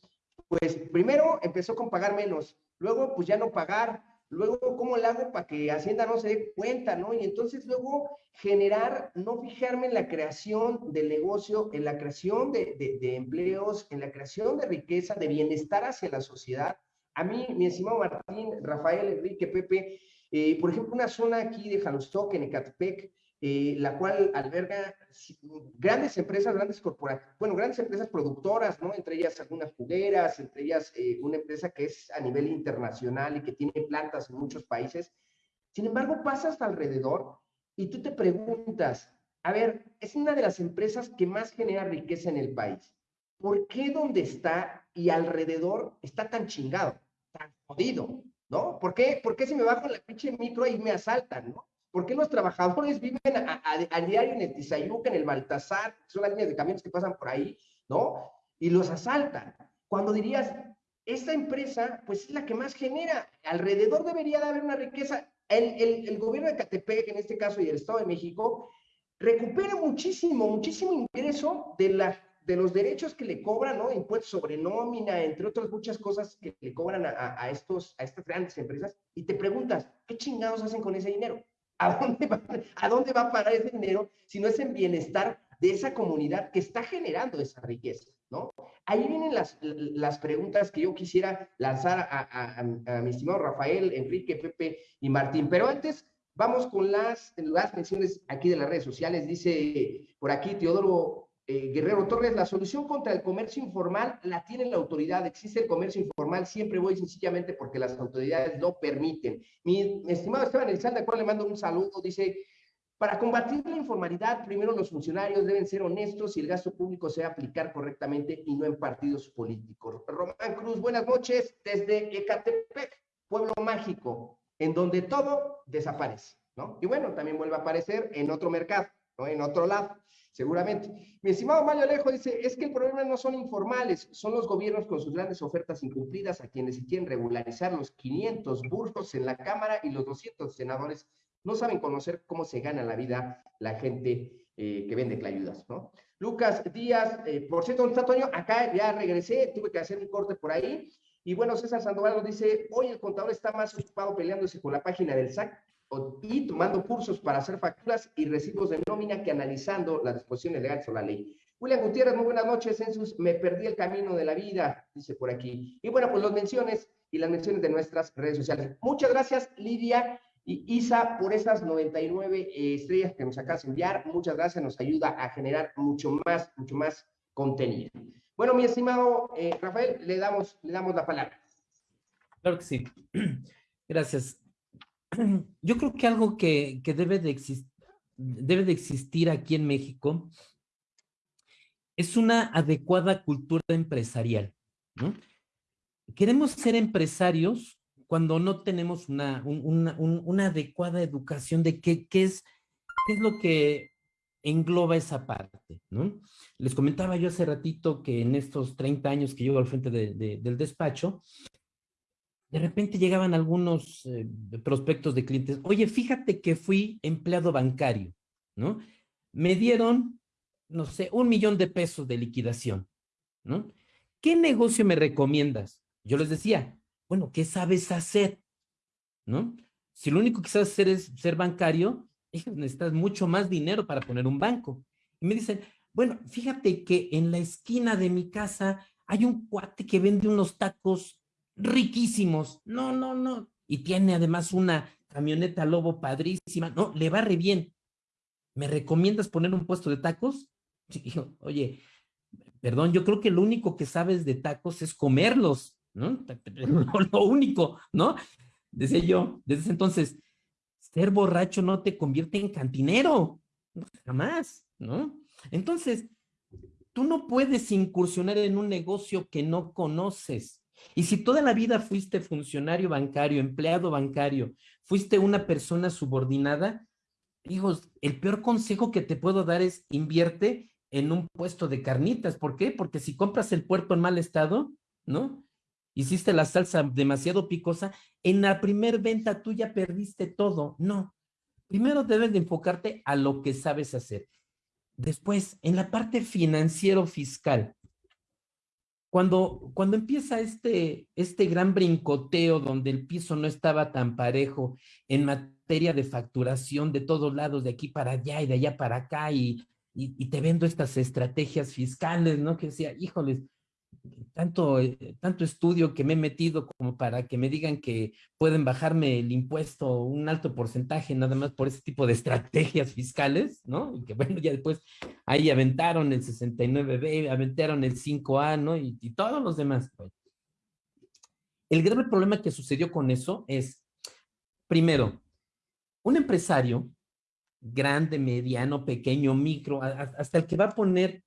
pues primero empezó con pagar menos, luego pues ya no pagar, luego cómo lo hago para que Hacienda no se dé cuenta, ¿no? Y entonces luego generar, no fijarme en la creación del negocio, en la creación de, de empleos, en la creación de riqueza, de bienestar hacia la sociedad. A mí, mi estimado Martín, Rafael, Enrique, Pepe, eh, por ejemplo, una zona aquí de Jalostoc, en Ecatepec, eh, la cual alberga grandes empresas, grandes corporaciones, bueno, grandes empresas productoras, ¿no? Entre ellas algunas jugueras, entre ellas eh, una empresa que es a nivel internacional y que tiene plantas en muchos países. Sin embargo, pasas alrededor y tú te preguntas, a ver, es una de las empresas que más genera riqueza en el país. ¿Por qué donde está y alrededor está tan chingado, tan jodido? ¿no? ¿Por qué, ¿Por qué si me bajo en la pinche micro y me asaltan, ¿no? ¿Por qué los trabajadores viven a, diario en el Tizayuca, en el Baltasar, son las líneas de camiones que pasan por ahí, ¿no? Y los asaltan. Cuando dirías, esta empresa, pues es la que más genera, alrededor debería de haber una riqueza. El, el, el gobierno de Catepec, en este caso, y el Estado de México, recupera muchísimo, muchísimo ingreso de la de los derechos que le cobran, ¿no? Impuestos sobre nómina, entre otras muchas cosas que le cobran a, estos, a estas grandes empresas, y te preguntas, ¿qué chingados hacen con ese dinero? ¿A dónde, va, ¿A dónde va a parar ese dinero si no es en bienestar de esa comunidad que está generando esa riqueza, ¿no? Ahí vienen las, las preguntas que yo quisiera lanzar a, a, mi estimado Rafael, Enrique, Pepe y Martín, pero antes vamos con las, las menciones aquí de las redes sociales. Dice por aquí Teodoro eh, Guerrero Torres, la solución contra el comercio informal la tiene la autoridad. Existe el comercio informal, siempre voy sencillamente porque las autoridades lo permiten. Mi, estimado Esteban Elizalde, a cual le mando un saludo, dice, para combatir la informalidad, primero los funcionarios deben ser honestos y el gasto público se aplicar correctamente y no en partidos políticos. Román Cruz, buenas noches desde Ecatepec, pueblo mágico, en donde todo desaparece, ¿no? Y bueno, también vuelve a aparecer en otro mercado, ¿no? En otro lado seguramente. Mi estimado Mario Alejo dice, es que el problema no son informales, son los gobiernos con sus grandes ofertas incumplidas a quienes quieren regularizar los 500 burros en la Cámara y los 200 senadores no saben conocer cómo se gana la vida la gente eh, que vende clayudas, ¿no? Lucas Díaz, eh, por cierto, ¿dónde está? Acá ya regresé, tuve que hacer un corte por ahí. Y bueno, César Sandoval nos dice, hoy el contador está más ocupado peleándose con la página del SAC y tomando cursos para hacer facturas y recibos de nómina que analizando las disposiciones legales o la ley. William Gutiérrez, muy buenas noches, Census, me perdí el camino de la vida, dice por aquí. Y bueno, pues las menciones y las menciones de nuestras redes sociales. Muchas gracias, Lidia y Isa, por esas 99 eh, estrellas que nos acabas de enviar. Muchas gracias, nos ayuda a generar mucho más, mucho más contenido. Bueno, mi estimado eh, Rafael, le damos, le damos la palabra. Claro que sí. Gracias. Yo creo que algo que, debe, de debe de existir aquí en México es una adecuada cultura empresarial. Queremos ser empresarios cuando no tenemos una, una, adecuada educación de qué, qué, es, qué es lo que engloba esa parte, ¿no? Les comentaba yo hace ratito que en estos 30 años que llevo al frente del despacho, de repente llegaban algunos eh, prospectos de clientes, oye, fíjate que fui empleado bancario, ¿no? Me dieron, no sé, un millón de pesos de liquidación, ¿no? ¿Qué negocio me recomiendas? Yo les decía, bueno, ¿qué sabes hacer? ¿No? Si lo único que sabes hacer es ser bancario, necesitas mucho más dinero para poner un banco. Y me dicen, bueno, fíjate que en la esquina de mi casa hay un cuate que vende unos tacos riquísimos. No, no, no. Y tiene además una camioneta lobo padrísima. No, le va re bien. ¿Me recomiendas poner un puesto de tacos? oye, perdón, yo creo que lo único que sabes de tacos es comerlos, ¿no? Lo único, ¿no? Decía yo, desde entonces, ser borracho no te convierte en cantinero, jamás, ¿no? Entonces, tú no puedes incursionar en un negocio que no conoces. Y si toda la vida fuiste funcionario bancario, empleado bancario, fuiste una persona subordinada, hijos, el peor consejo que te puedo dar es invierte en un puesto de carnitas. ¿Por qué? Porque si compras el puerto en mal estado, ¿no? hiciste la salsa demasiado picosa, en la primer venta tú ya perdiste todo. No. Primero debes de enfocarte a lo que sabes hacer. Después, en la parte financiero fiscal, cuando, cuando empieza este, este gran brincoteo donde el piso no estaba tan parejo en materia de facturación de todos lados, de aquí para allá y de allá para acá, y, y, y te vendo estas estrategias fiscales, ¿no? Que decía, híjoles, tanto, eh, tanto estudio que me he metido como para que me digan que pueden bajarme el impuesto un alto porcentaje nada más por ese tipo de estrategias fiscales, ¿no? Y que bueno, ya después ahí aventaron el 69B, aventaron el 5A, ¿no? Y, y todos los demás. Pues. El grave problema que sucedió con eso es, primero, un empresario grande, mediano, pequeño, micro, hasta el que va a poner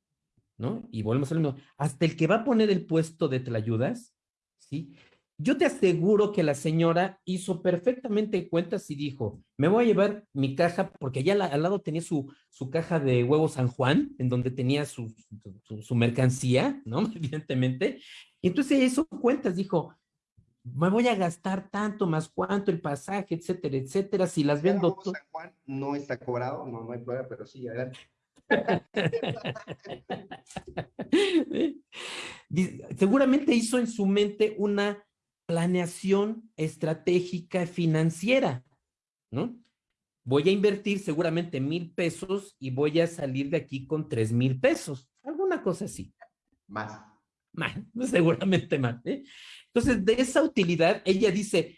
¿no? Y volvemos a lo mismo. Hasta el que va a poner el puesto de ayudas, ¿sí? Yo te aseguro que la señora hizo perfectamente cuentas y dijo, me voy a llevar mi caja, porque allá al lado tenía su, su caja de huevos San Juan, en donde tenía su, su, mercancía, ¿no? Evidentemente. Y entonces hizo cuentas, dijo, me voy a gastar tanto más cuánto el pasaje, etcétera, etcétera, si las vendo. San Juan no está cobrado, no, no hay prueba, pero sí, adelante. Seguramente hizo en su mente una planeación estratégica financiera, ¿no? Voy a invertir seguramente mil pesos y voy a salir de aquí con tres mil pesos, alguna cosa así. Más. Más, seguramente más. ¿eh? Entonces, de esa utilidad, ella dice,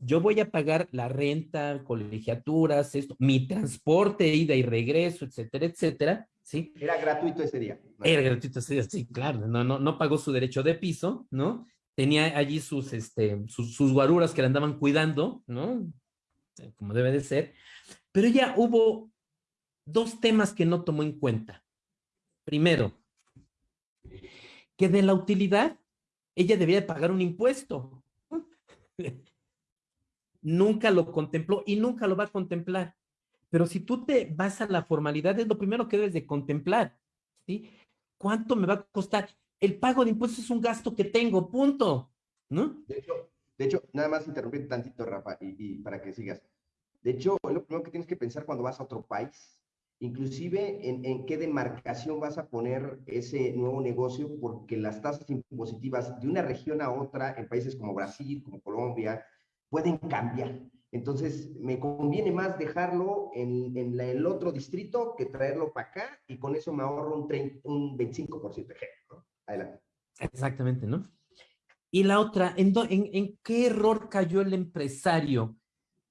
yo voy a pagar la renta, colegiaturas, esto, mi transporte, ida y regreso, etcétera, etcétera, ¿sí? Era gratuito ese día. Era gratuito ese día, sí, claro, no, no, no pagó su derecho de piso, ¿no? Tenía allí sus, este, sus, sus guaruras que le andaban cuidando, ¿no? Como debe de ser. Pero ya hubo dos temas que no tomó en cuenta. Primero, que de la utilidad ella debía pagar un impuesto nunca lo contempló y nunca lo va a contemplar. Pero si tú te vas a la formalidad, es lo primero que debes de contemplar, ¿sí? ¿Cuánto me va a costar? El pago de impuestos es un gasto que tengo, punto, ¿no? De hecho, de hecho nada más interrumpir tantito, Rafa, y, para que sigas. De hecho, lo primero que tienes que pensar cuando vas a otro país, inclusive en, en, qué demarcación vas a poner ese nuevo negocio, porque las tasas impositivas de una región a otra, en países como Brasil, como Colombia, pueden cambiar. Entonces, me conviene más dejarlo en, el otro distrito que traerlo para acá y con eso me ahorro un, 30, un 25% de ¿no? Adelante. Exactamente, ¿no? Y la otra, ¿en, qué error cayó el empresario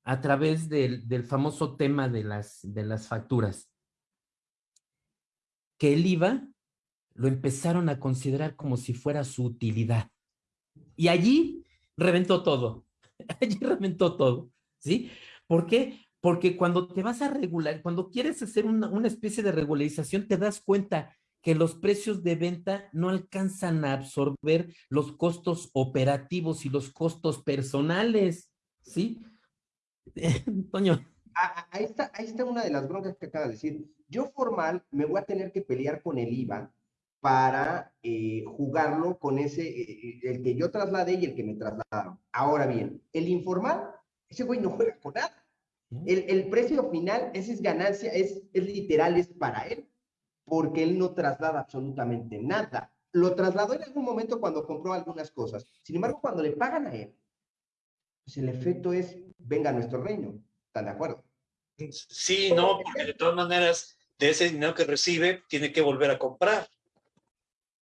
a través del, famoso tema de las facturas? Que el IVA lo empezaron a considerar como si fuera su utilidad. Y allí reventó todo. Allí reventó todo. ¿Sí? ¿Por qué? Porque cuando te vas a regular, cuando quieres hacer una, una especie de regularización, te das cuenta que los precios de venta no alcanzan a absorber los costos operativos y los costos personales, ¿sí? Toño. Ahí está, ahí está una de las broncas que acaba de decir. Yo formal me voy a tener que pelear con el IVA para eh, jugarlo con ese, eh, el que yo trasladé y el que me trasladaron. Ahora bien, el informal, ese güey no juega con nada. El, el precio final, esa es ganancia, es, es literal, es para él porque él no traslada absolutamente nada. Lo trasladó en algún momento cuando compró algunas cosas. Sin embargo, cuando le pagan a él, pues el efecto es, venga a nuestro reino. ¿Están de acuerdo? Sí, no, porque de todas maneras, de ese dinero que recibe, tiene que volver a comprar.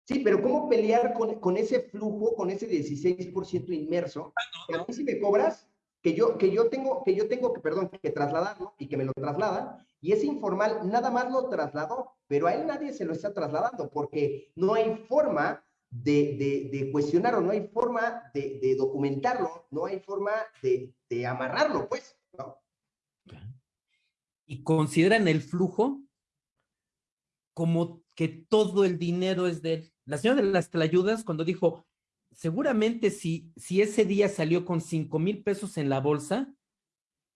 Sí, pero ¿cómo pelear con, con ese flujo, con ese 16% inmerso? Ah, no, a mí si me cobras, que yo, que yo tengo, que yo tengo que, perdón, que trasladarlo y que me lo trasladan, y ese informal nada más lo trasladó, pero a él nadie se lo está trasladando porque no hay forma de, de, cuestionarlo, no hay forma de, de documentarlo, no hay forma de, amarrarlo, pues. ¿no? Y consideran el flujo como que todo el dinero es de él. La señora de las Tlayudas, cuando dijo, seguramente si, si ese día salió con cinco mil pesos en la bolsa,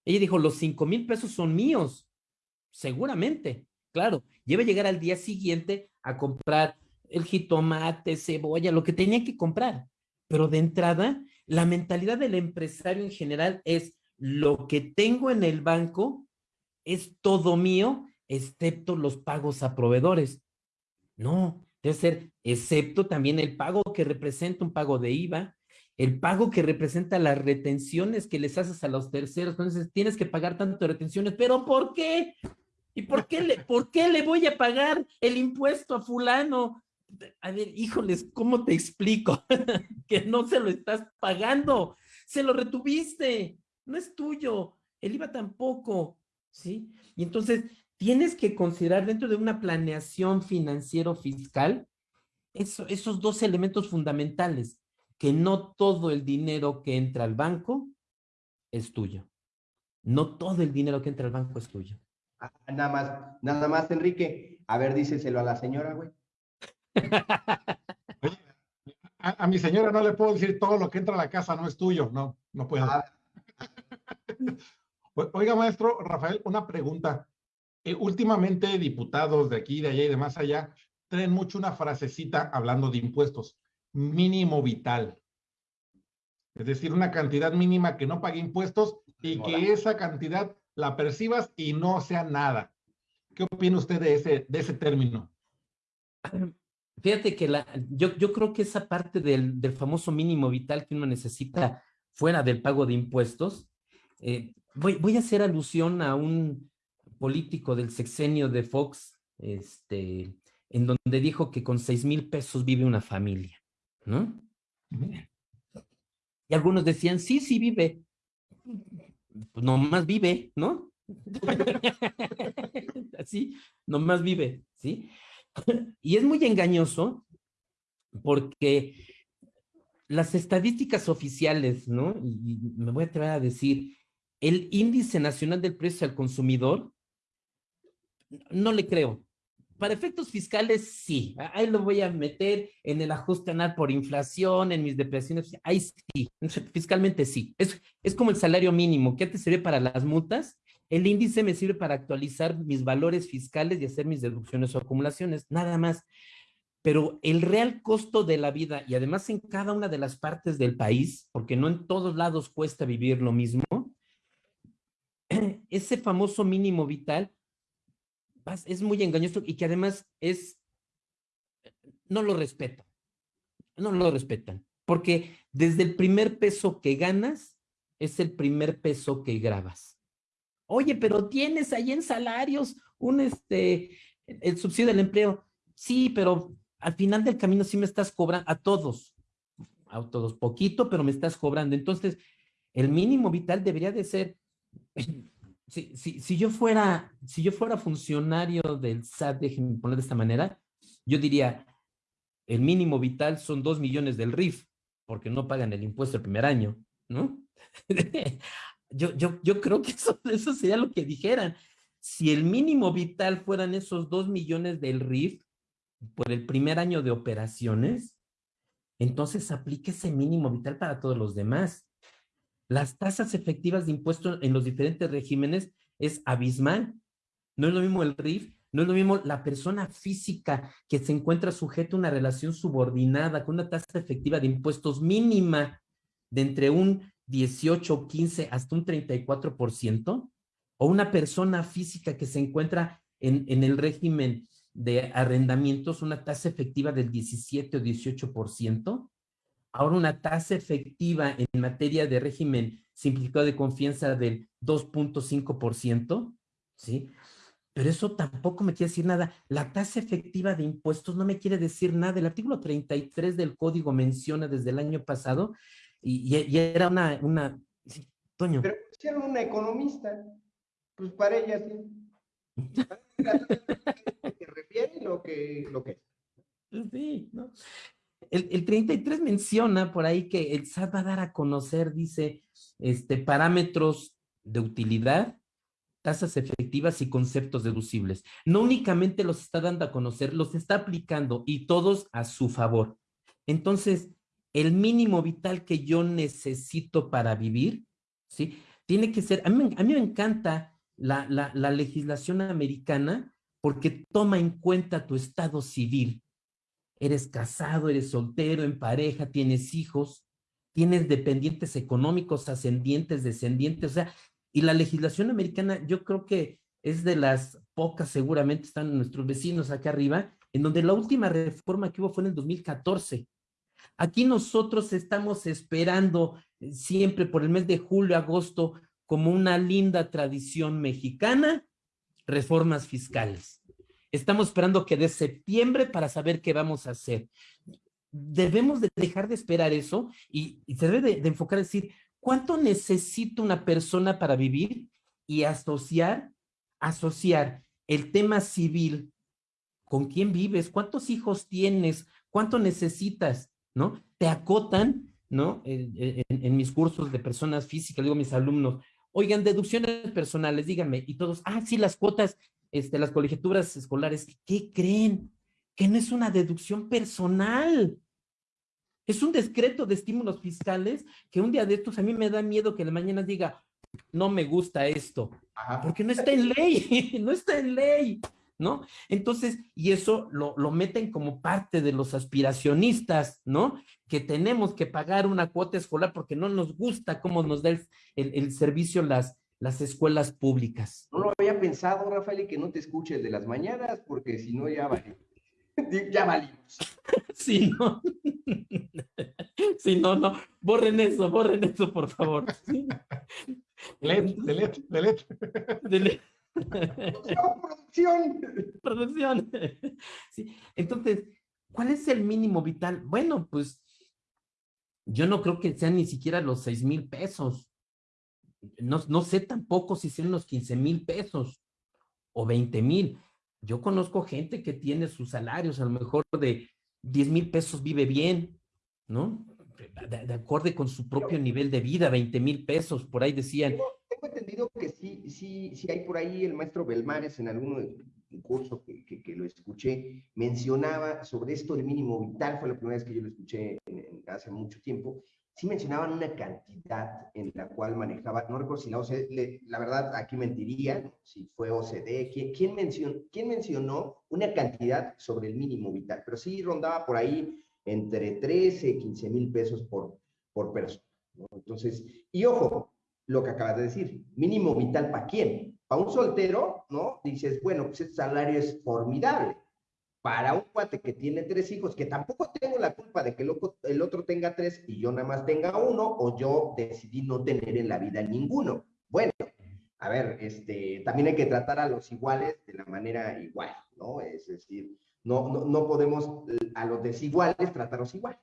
ella dijo, los cinco mil pesos son míos seguramente, claro, lleva a llegar al día siguiente a comprar el jitomate, cebolla, lo que tenía que comprar. Pero de entrada, la mentalidad del empresario en general es lo que tengo en el banco es todo mío, excepto los pagos a proveedores. No, debe ser, excepto también el pago que representa un pago de IVA, el pago que representa las retenciones que les haces a los terceros. Entonces, tienes que pagar tanto retenciones, pero ¿por qué? ¿Y por qué, le, por qué le voy a pagar el impuesto a fulano? A ver, híjoles, ¿cómo te explico? que no se lo estás pagando, se lo retuviste, no es tuyo, el IVA tampoco, ¿sí? Y entonces tienes que considerar dentro de una planeación financiero-fiscal eso, esos dos elementos fundamentales, que no todo el dinero que entra al banco es tuyo. No todo el dinero que entra al banco es tuyo. Ah, nada más, nada más, Enrique. A ver, díselo a la señora, güey. a, mi señora no le puedo decir todo lo que entra a la casa no es tuyo, no, no puedo. Ah. Oiga, maestro Rafael, una pregunta. Eh, últimamente diputados de aquí, de allá y de más allá traen mucho una frasecita hablando de impuestos, mínimo vital. Es decir, una cantidad mínima que no pague impuestos y que esa cantidad la percibas y no sea nada. ¿Qué opina usted de ese, de ese término? Fíjate que la, yo, yo creo que esa parte del, del, famoso mínimo vital que uno necesita fuera del pago de impuestos, eh, voy, voy, a hacer alusión a un político del sexenio de Fox, este, en donde dijo que con seis mil pesos vive una familia, ¿no? Y algunos decían, sí, sí vive, pues nomás vive, ¿no? Así, nomás vive, ¿sí? Y es muy engañoso porque las estadísticas oficiales, ¿no? Y me voy a atrever a decir, el índice nacional del precio al consumidor, no le creo. Para efectos fiscales, sí. Ahí lo voy a meter en el ajuste anual por inflación, en mis depresiones. Ahí sí. Fiscalmente sí. Es, es como el salario mínimo que te sirve para las multas. El índice me sirve para actualizar mis valores fiscales y hacer mis deducciones o acumulaciones. Nada más. Pero el real costo de la vida, y además en cada una de las partes del país, porque no en todos lados cuesta vivir lo mismo, ese famoso mínimo vital es muy engañoso y que además es, no lo respetan, no lo respetan, porque desde el primer peso que ganas, es el primer peso que grabas. Oye, pero tienes ahí en salarios un, este, el subsidio del empleo. Sí, pero al final del camino sí me estás cobrando a todos, a todos poquito, pero me estás cobrando. Entonces, el mínimo vital debería de ser, si, si, si yo fuera, si yo fuera funcionario del SAT, déjenme poner de esta manera, yo diría, el mínimo vital son dos millones del RIF, porque no pagan el impuesto el primer año, ¿no? yo, yo, yo creo que eso, eso sería lo que dijeran. Si el mínimo vital fueran esos dos millones del RIF por el primer año de operaciones, entonces aplique ese mínimo vital para todos los demás. Las tasas efectivas de impuestos en los diferentes regímenes es abismal. No es lo mismo el RIF, no es lo mismo la persona física que se encuentra sujeta a una relación subordinada con una tasa efectiva de impuestos mínima de entre un 18, 15 hasta un 34%, o una persona física que se encuentra en, en el régimen de arrendamientos, una tasa efectiva del 17 o 18%, ahora una tasa efectiva en materia de régimen simplificado de confianza del 2.5%, ¿sí? Pero eso tampoco me quiere decir nada. La tasa efectiva de impuestos no me quiere decir nada. El artículo 33 del código menciona desde el año pasado y, era una, una... Toño. Pero si era una economista, pues para ella sí. que refiere lo que, lo que Sí, ¿no? El, el, 33 menciona por ahí que el SAT va a dar a conocer, dice, este, parámetros de utilidad, tasas efectivas y conceptos deducibles. No únicamente los está dando a conocer, los está aplicando y todos a su favor. Entonces, el mínimo vital que yo necesito para vivir, ¿sí? Tiene que ser, a mí, a mí me encanta la, la, la legislación americana porque toma en cuenta tu estado civil. Eres casado, eres soltero, en pareja, tienes hijos, tienes dependientes económicos, ascendientes, descendientes, o sea, y la legislación americana yo creo que es de las pocas, seguramente están nuestros vecinos acá arriba, en donde la última reforma que hubo fue en el 2014. Aquí nosotros estamos esperando eh, siempre por el mes de julio, agosto, como una linda tradición mexicana, reformas fiscales. Estamos esperando que de septiembre para saber qué vamos a hacer. Debemos de dejar de esperar eso y, se debe de, enfocar decir, ¿cuánto necesita una persona para vivir? Y asociar, asociar el tema civil con quién vives, cuántos hijos tienes, cuánto necesitas, ¿no? Te acotan, ¿no? En, en, mis cursos de personas físicas, digo a mis alumnos, oigan, deducciones personales, díganme, y todos, ah, sí, las cuotas, este, las colegiaturas escolares, ¿qué creen? Que no es una deducción personal. Es un decreto de estímulos fiscales que un día de estos a mí me da miedo que de mañana diga, no me gusta esto, porque no está en ley, no está en ley. ¿no? Entonces, y eso lo, lo, meten como parte de los aspiracionistas, ¿no? Que tenemos que pagar una cuota escolar porque no nos gusta cómo nos da el, el, servicio las, las escuelas públicas. No lo había pensado, Rafael, y que no te escuches de las mañanas, porque si no ya vale. ya valimos. Sí, no. Sí, no, no. Borren eso, borren eso, por favor. Delete, delete, delete. delete. Producción, producción. Sí. Entonces, ¿cuál es el mínimo vital? Bueno, pues yo no creo que sean ni siquiera los seis mil pesos. No, no sé tampoco si sean los 15 mil pesos o 20 mil. Yo conozco gente que tiene sus salarios, a lo mejor de 10 mil pesos vive bien, ¿no? De, de, acorde con su propio nivel de vida, 20 mil pesos, por ahí decían, tengo entendido que sí, sí, sí hay por ahí el maestro Belmares en algún curso que, que, lo escuché, mencionaba sobre esto el mínimo vital, fue la primera vez que yo lo escuché hace mucho tiempo, sí mencionaban una cantidad en la cual manejaba, no recuerdo si la OCDE, la verdad aquí mentiría, si fue OCDE, ¿quién, mencionó, quién mencionó una cantidad sobre el mínimo vital? Pero sí rondaba por ahí entre 13 y 15 mil pesos por, por persona. Entonces, y ojo, lo que acabas de decir, mínimo vital para quién. Para un soltero, ¿no? Dices, bueno, pues este salario es formidable. Para un cuate que tiene tres hijos, que tampoco tengo la culpa de que el otro, tenga tres y yo nada más tenga uno, o yo decidí no tener en la vida ninguno. Bueno, a ver, este, también hay que tratar a los iguales de la manera igual, ¿no? Es decir, no, no, no podemos a los desiguales tratarlos igual.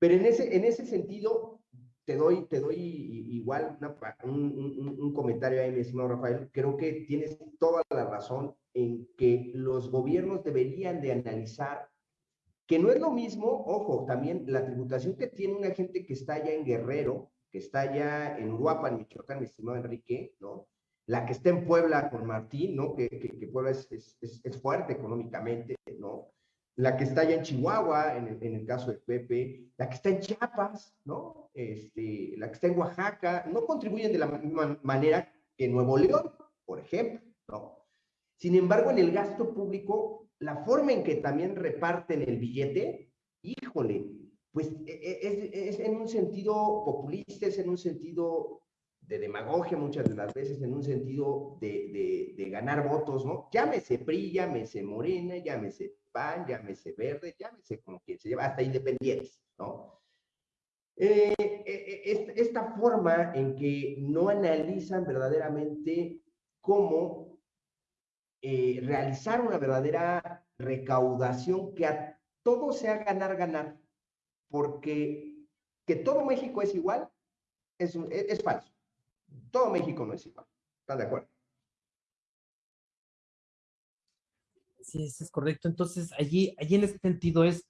Pero en ese, en ese sentido, te doy, te doy igual un, un, comentario ahí, mi estimado Rafael. Creo que tienes toda la razón en que los gobiernos deberían de analizar que no es lo mismo, ojo, también la tributación que tiene una gente que está allá en Guerrero, que está allá en Uruapan, Michoacán, mi estimado Enrique, ¿no? La que está en Puebla con Martín, ¿no? Que, que, Puebla es, es, es, fuerte económicamente, ¿no? La que está allá en Chihuahua, en el, en el, caso de Pepe, la que está en Chiapas, ¿no? Este, la que está en Oaxaca, no contribuyen de la misma manera que Nuevo León, por ejemplo, ¿no? Sin embargo, en el gasto público, la forma en que también reparten el billete, híjole, pues e, e, es, en un sentido populista, es en un sentido de demagogia muchas de las veces, en un sentido de, de, ganar votos, ¿no? Llámese PRI, llámese Morena, llámese PAN, llámese Verde, llámese como quien se lleva, hasta independientes, ¿no? Eh, eh, esta forma en que no analizan verdaderamente cómo eh, realizar una verdadera recaudación que a todo sea ganar, ganar, porque que todo México es igual es, es, falso. Todo México no es igual. ¿Están de acuerdo? Sí, eso es correcto. Entonces, allí, allí en ese sentido es,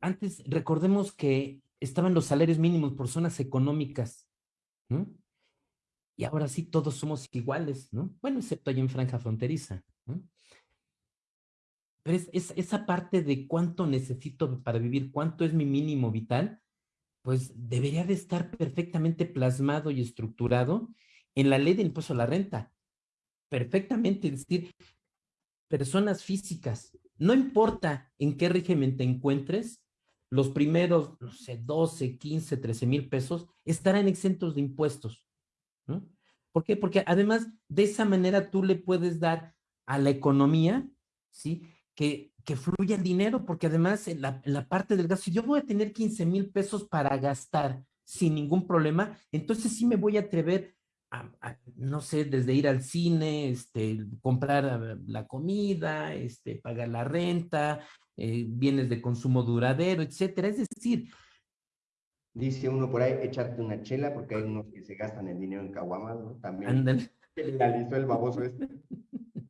antes recordemos que estaban los salarios mínimos por zonas económicas, ¿no? Y ahora sí todos somos iguales, ¿no? Bueno, excepto ahí en franja fronteriza. Pero es, esa parte de cuánto necesito para vivir, cuánto es mi mínimo vital, pues debería de estar perfectamente plasmado y estructurado en la ley del impuesto a la renta. Perfectamente, es decir, personas físicas, no importa en qué régimen te encuentres, los primeros, no sé, 12, 15, 13 mil pesos estarán exentos de impuestos. ¿Por qué? Porque además de esa manera tú le puedes dar a la economía, ¿sí? Que, que fluya el dinero, porque además en la, parte del gasto, si yo voy a tener 15 mil pesos para gastar sin ningún problema, entonces sí me voy a atrever a, no sé, desde ir al cine, este, comprar ah, la comida, este, pagar la renta, eh, bienes de consumo duradero, etcétera. Es decir, Dice uno por ahí, echarte una chela, porque hay unos que se gastan el dinero en caguamas, ¿no? También. Ándale. Legalizó el baboso este.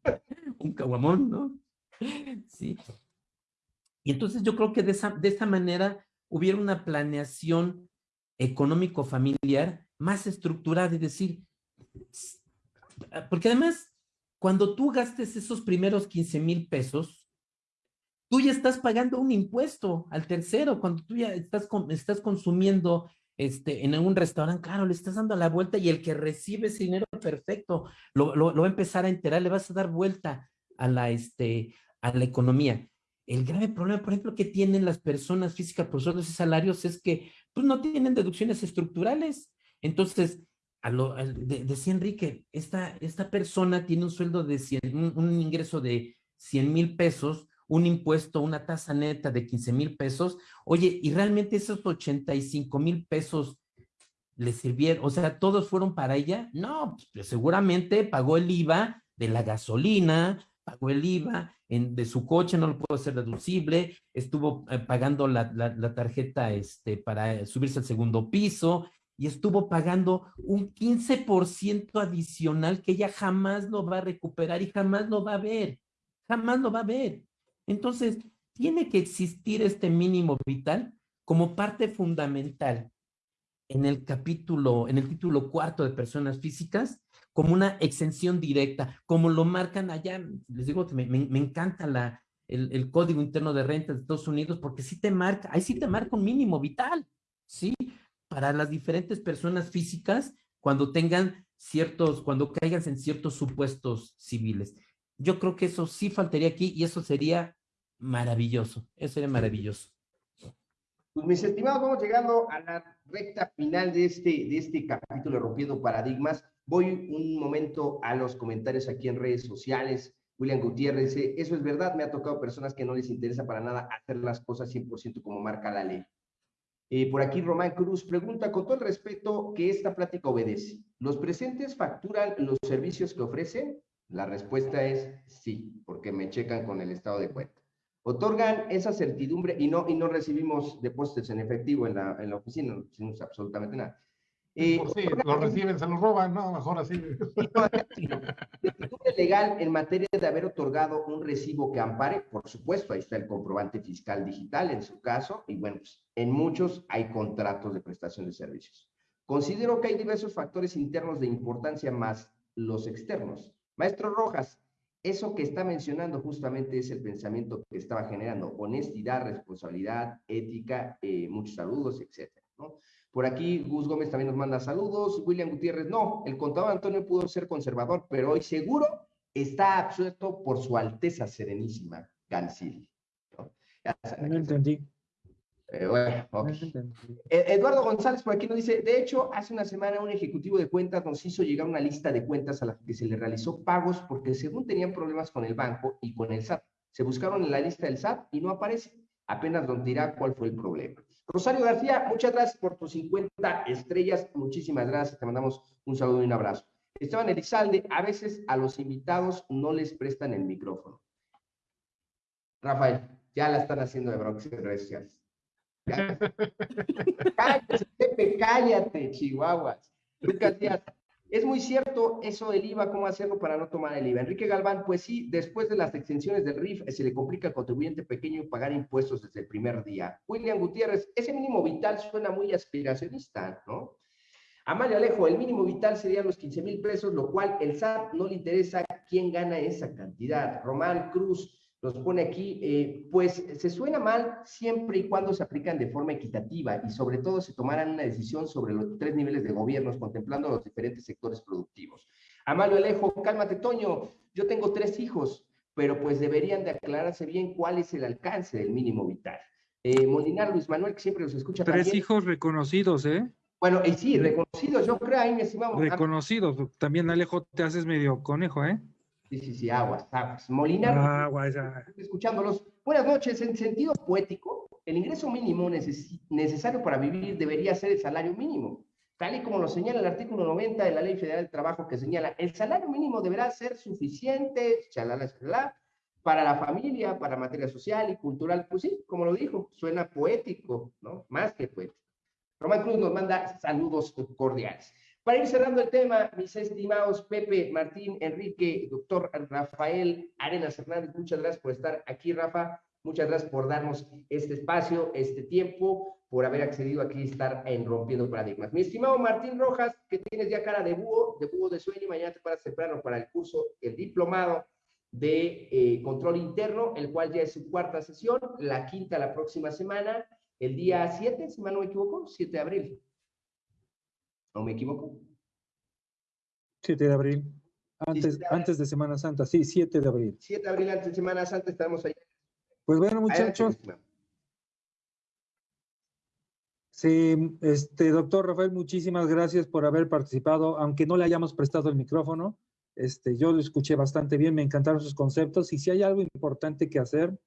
Un caguamón, ¿no? Sí. Y entonces yo creo que de esa, de esta manera hubiera una planeación económico-familiar más estructurada y decir, porque además, cuando tú gastes esos primeros 15 mil pesos, tú ya estás pagando un impuesto al tercero, cuando tú ya estás, estás consumiendo este, en un restaurante, claro, le estás dando la vuelta y el que recibe ese dinero, perfecto, lo, lo, va a empezar a enterar, le vas a dar vuelta a la, este, a la economía. El grave problema, por ejemplo, que tienen las personas físicas por sueldos y salarios es que pues, no tienen deducciones estructurales. Entonces, a lo, decía Enrique, esta, esta persona tiene un sueldo de 100, un, un ingreso de 100 mil pesos, un impuesto, una tasa neta de 15 mil pesos, oye, y realmente esos 85 mil pesos le sirvieron, o sea, todos fueron para ella, no, pues seguramente pagó el IVA de la gasolina, pagó el IVA en, de su coche, no lo puedo hacer deducible, estuvo eh, pagando la, la, tarjeta este, para subirse al segundo piso y estuvo pagando un 15% adicional que ella jamás lo va a recuperar y jamás lo va a ver, jamás lo va a ver. Entonces, tiene que existir este mínimo vital como parte fundamental en el capítulo, en el título cuarto de personas físicas, como una exención directa, como lo marcan allá, les digo que me, encanta la, el, Código Interno de Renta de Estados Unidos, porque sí te marca, ahí sí te marca un mínimo vital, ¿sí? Para las diferentes personas físicas cuando tengan ciertos, cuando caigan en ciertos supuestos civiles. Yo creo que eso sí faltaría aquí y eso sería Maravilloso, eso sería maravilloso. Pues mis estimados, vamos llegando a la recta final de este, de este capítulo Rompiendo Paradigmas. Voy un momento a los comentarios aquí en redes sociales. William Gutiérrez dice, eso es verdad, me ha tocado personas que no les interesa para nada hacer las cosas 100% como marca la ley. Eh, por aquí Román Cruz pregunta, con todo el respeto, que esta plática obedece. ¿Los presentes facturan los servicios que ofrecen? La respuesta es sí, porque me checan con el estado de cuenta. Otorgan esa certidumbre y no, y no recibimos depósitos en efectivo en la, en la oficina, no recibimos absolutamente nada. Eh, pues sí, lo reciben, se lo roban, no, mejor así. Certidumbre legal en materia de haber otorgado un recibo que ampare, por supuesto, ahí está el comprobante fiscal digital en su caso, y bueno, pues, en muchos hay contratos de prestación de servicios. Considero que hay diversos factores internos de importancia más los externos. Maestro Rojas, eso que está mencionando justamente es el pensamiento que estaba generando, honestidad, responsabilidad, ética, eh, muchos saludos, etcétera, ¿no? Por aquí Gus Gómez también nos manda saludos, William Gutiérrez, no, el contador Antonio pudo ser conservador, pero hoy seguro está absuelto por su Alteza Serenísima, Gancil. ¿no? no entendí. Eh, eh, Eduardo González por aquí nos dice, de hecho, hace una semana un ejecutivo de cuentas nos hizo llegar una lista de cuentas a las que se le realizó pagos porque según tenían problemas con el banco y con el SAT. Se buscaron en la lista del SAT y no aparece. Apenas nos dirá cuál fue el problema. Rosario García, muchas gracias por tus 50 estrellas. Muchísimas gracias. Te mandamos un saludo y un abrazo. Esteban Elizalde, a veces a los invitados no les prestan el micrófono. Rafael, ya la están haciendo de en redes sociales. Cállate, Pepe, cállate, chihuahuas. Lucas Díaz, es muy cierto eso del IVA, cómo hacerlo para no tomar el IVA. Enrique Galván, pues sí, después de las extensiones del RIF se le complica al contribuyente pequeño pagar impuestos desde el primer día. William Gutiérrez, ese mínimo vital suena muy aspiracionista, ¿no? Amalia Alejo, el mínimo vital sería los 15 mil pesos, lo cual el SAT no le interesa quién gana esa cantidad. Román Cruz, nos pone aquí, eh, pues se suena mal siempre y cuando se aplican de forma equitativa y sobre todo se tomaran una decisión sobre los tres niveles de gobiernos contemplando los diferentes sectores productivos. Amalio Alejo, cálmate Toño, yo tengo tres hijos, pero pues deberían de aclararse bien cuál es el alcance del mínimo vital. Eh, Molinar Luis Manuel, que siempre los escucha. Tres hijos reconocidos, ¿eh? Bueno, y sí, reconocidos, yo creo ahí, mi estimado. Reconocidos, también Alejo te haces medio conejo, ¿eh? Sí, sí, sí, aguas, aguas. Molinar, aguas, escuchándolos. Buenas noches. En sentido poético, el ingreso mínimo necesario para vivir debería ser el salario mínimo, tal y como lo señala el artículo 90 de la Ley Federal del Trabajo, que señala el salario mínimo deberá ser suficiente, chalala, chalala, para la familia, para materia social y cultural. Pues sí, como lo dijo, suena poético, ¿no? Más que poético. Román Cruz nos manda saludos cordiales. Para ir cerrando el tema, mis estimados Pepe, Martín, Enrique, doctor Rafael Arenas Hernández, muchas gracias por estar aquí, Rafa. Muchas gracias por darnos este espacio, este tiempo, por haber accedido aquí a estar en Rompiendo Paradigmas. Mi estimado Martín Rojas, que tienes ya cara de búho, de búho de sueño, mañana te paras temprano para el curso, el diplomado de eh, control interno, el cual ya es su cuarta sesión, la quinta la próxima semana, el día 7, si mal no me equivoco, 7 de abril. ¿No me equivoco? 7 de abril. Antes, antes de Semana Santa, sí, 7 de abril. 7 de abril antes de Semana Santa estamos ahí. Pues bueno, muchachos. Sí, este, doctor Rafael, muchísimas gracias por haber participado, aunque no le hayamos prestado el micrófono. Este, yo lo escuché bastante bien, me encantaron sus conceptos y si hay algo importante que hacer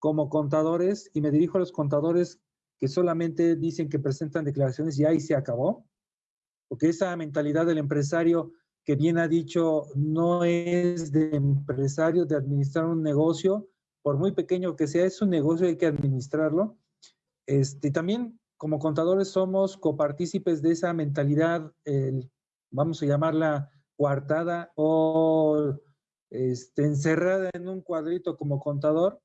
como contadores, y me dirijo a los contadores que solamente dicen que presentan declaraciones y ahí se acabó, porque esa mentalidad del empresario que bien ha dicho no es de empresario de administrar un negocio, por muy pequeño que sea, es un negocio, hay que administrarlo. Este, también como contadores somos copartícipes de esa mentalidad, vamos a llamarla coartada o este, encerrada en un cuadrito como contador,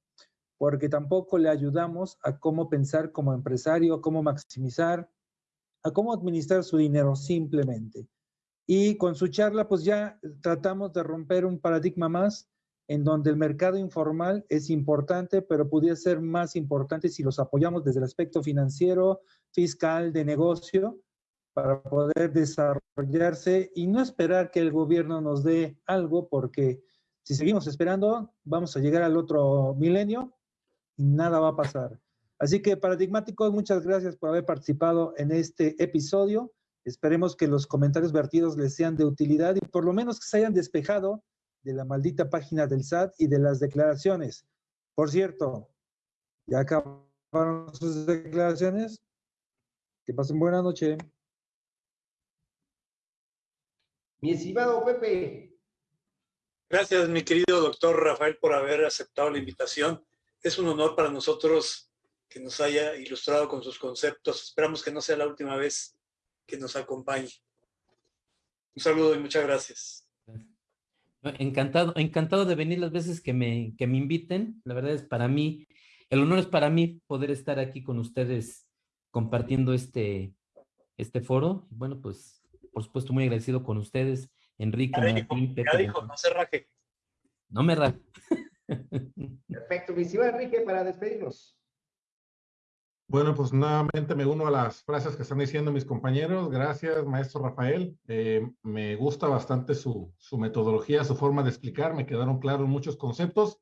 porque tampoco le ayudamos a cómo pensar como empresario, cómo maximizar, a cómo administrar su dinero simplemente. Y con su charla, pues ya tratamos de romper un paradigma más en donde el mercado informal es importante, pero pudiera ser más importante si los apoyamos desde el aspecto financiero, fiscal, de negocio, para poder desarrollarse y no esperar que el gobierno nos dé algo, porque si seguimos esperando, vamos a llegar al otro milenio y nada va a pasar. Así que paradigmáticos, muchas gracias por haber participado en este episodio. Esperemos que los comentarios vertidos les sean de utilidad y por lo menos que se hayan despejado de la maldita página del SAT y de las declaraciones. Por cierto, ya acabaron sus declaraciones. Que pasen buena noche. Mi estimado Pepe. Gracias, mi querido doctor Rafael, por haber aceptado la invitación. Es un honor para nosotros que nos haya ilustrado con sus conceptos. Esperamos que no sea la última vez que nos acompañe. Un saludo y muchas gracias. Encantado, encantado de venir las veces que me, que me inviten. La verdad es para mí, el honor es para mí poder estar aquí con ustedes compartiendo este, este foro. Bueno, pues, por supuesto, muy agradecido con ustedes, Enrique. Ya dijo, ya dijo no se raje. No me raje. Perfecto, mi Enrique, para despedirnos. Bueno, pues nuevamente me uno a las frases que están diciendo mis compañeros. Gracias, maestro Rafael. Eh, me gusta bastante su, su, metodología, su forma de explicar. Me quedaron claros muchos conceptos.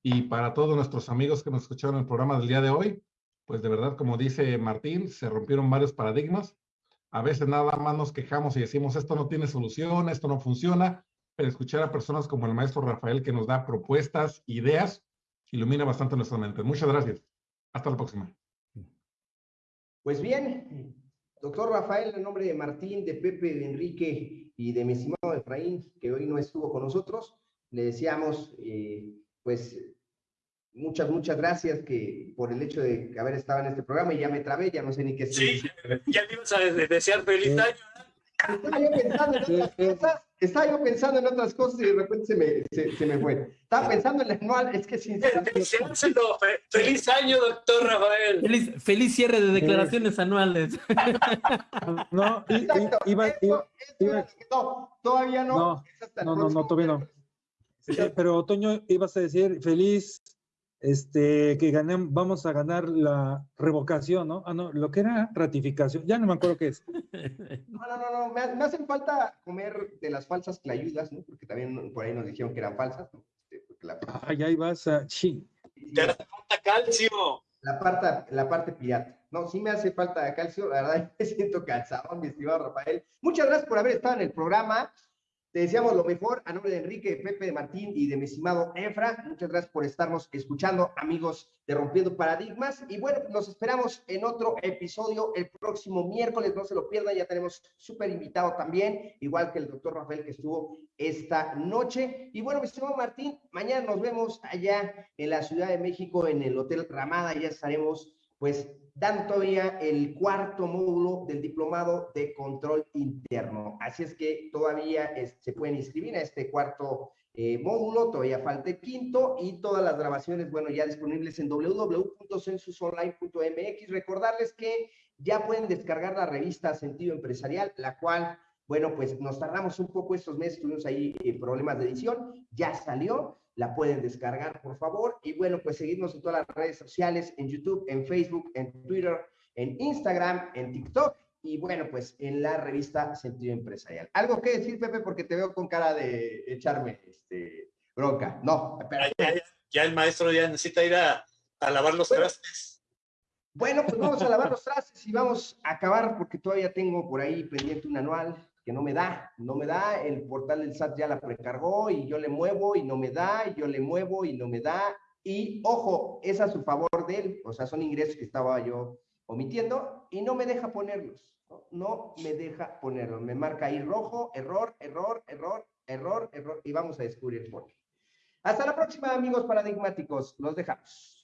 Y para todos nuestros amigos que nos escucharon en el programa del día de hoy, pues de verdad, como dice Martín, se rompieron varios paradigmas. A veces nada más nos quejamos y decimos, esto no tiene solución, esto no funciona, pero escuchar a personas como el maestro Rafael que nos da propuestas, ideas, ilumina bastante nuestra mente. Muchas gracias. Hasta la próxima. Pues bien, doctor Rafael, en nombre de Martín, de Pepe, de Enrique y de mi estimado Efraín, que hoy no estuvo con nosotros, le decíamos, eh, pues, muchas, muchas gracias que por el hecho de haber estado en este programa y ya me trabé, ya no sé ni qué Sí, ya te ibas a desear feliz año. Estaba yo pensando en otras cosas, estaba yo pensando en otras cosas y de repente se me, se, me fue. Estaba pensando en el anual, es que sinceramente... Feliz año, doctor Rafael. Feliz, feliz cierre de declaraciones anuales. No, iba, no, todavía no. No, no, no, no, todavía no. Pero Otoño, ibas a decir feliz este, que ganem, vamos a ganar la revocación, ¿no? Ah, no, lo que era ratificación, ya no me acuerdo qué es. No, no, no, no. Me, me, hacen falta comer de las falsas clayudas, ¿no? Porque también por ahí nos dijeron que eran falsas, ¿no? Este, la... Ah, ya ibas a... Sí. Te hace falta calcio. La parte, la parte pirata. No, sí me hace falta calcio, la verdad, me siento cansado, mi estimado Rafael. Muchas gracias por haber estado en el programa. Te deseamos lo mejor a nombre de Enrique, Pepe, de Martín y de mi estimado Efra. Muchas gracias por estarnos escuchando, amigos de Rompiendo Paradigmas. Y bueno, nos esperamos en otro episodio el próximo miércoles. No se lo pierdan, ya tenemos súper invitado también, igual que el doctor Rafael que estuvo esta noche. Y bueno, mi estimado Martín, mañana nos vemos allá en la Ciudad de México, en el Hotel Ramada. Ya estaremos, pues, dan todavía el cuarto módulo del diplomado de control interno. Así es que todavía se pueden inscribir a este cuarto eh, módulo, todavía falta el quinto y todas las grabaciones, bueno, ya disponibles en www.censusonline.mx. Recordarles que ya pueden descargar la revista Sentido Empresarial, la cual, bueno, pues nos tardamos un poco estos meses, tuvimos ahí eh, problemas de edición, ya salió la pueden descargar, por favor. Y bueno, pues seguirnos en todas las redes sociales, en YouTube, en Facebook, en Twitter, en Instagram, en TikTok y bueno, pues en la revista Sentido Empresarial. ¿Algo que decir, Pepe? Porque te veo con cara de echarme este, bronca. No, espera. Ya, el maestro ya necesita ir a, a lavar los trastes. Bueno, pues vamos a lavar los trastes y vamos a acabar porque todavía tengo por ahí pendiente un anual que no me da, no me da, el portal del SAT ya la precargó y yo le muevo y no me da, y yo le muevo y no me da, y ojo, es a su favor de él, o sea, son ingresos que estaba yo omitiendo y no me deja ponerlos, no, no me deja ponerlos, me marca ahí rojo, error, error, error, error, error, y vamos a descubrir por qué. Hasta la próxima, amigos paradigmáticos, los dejamos.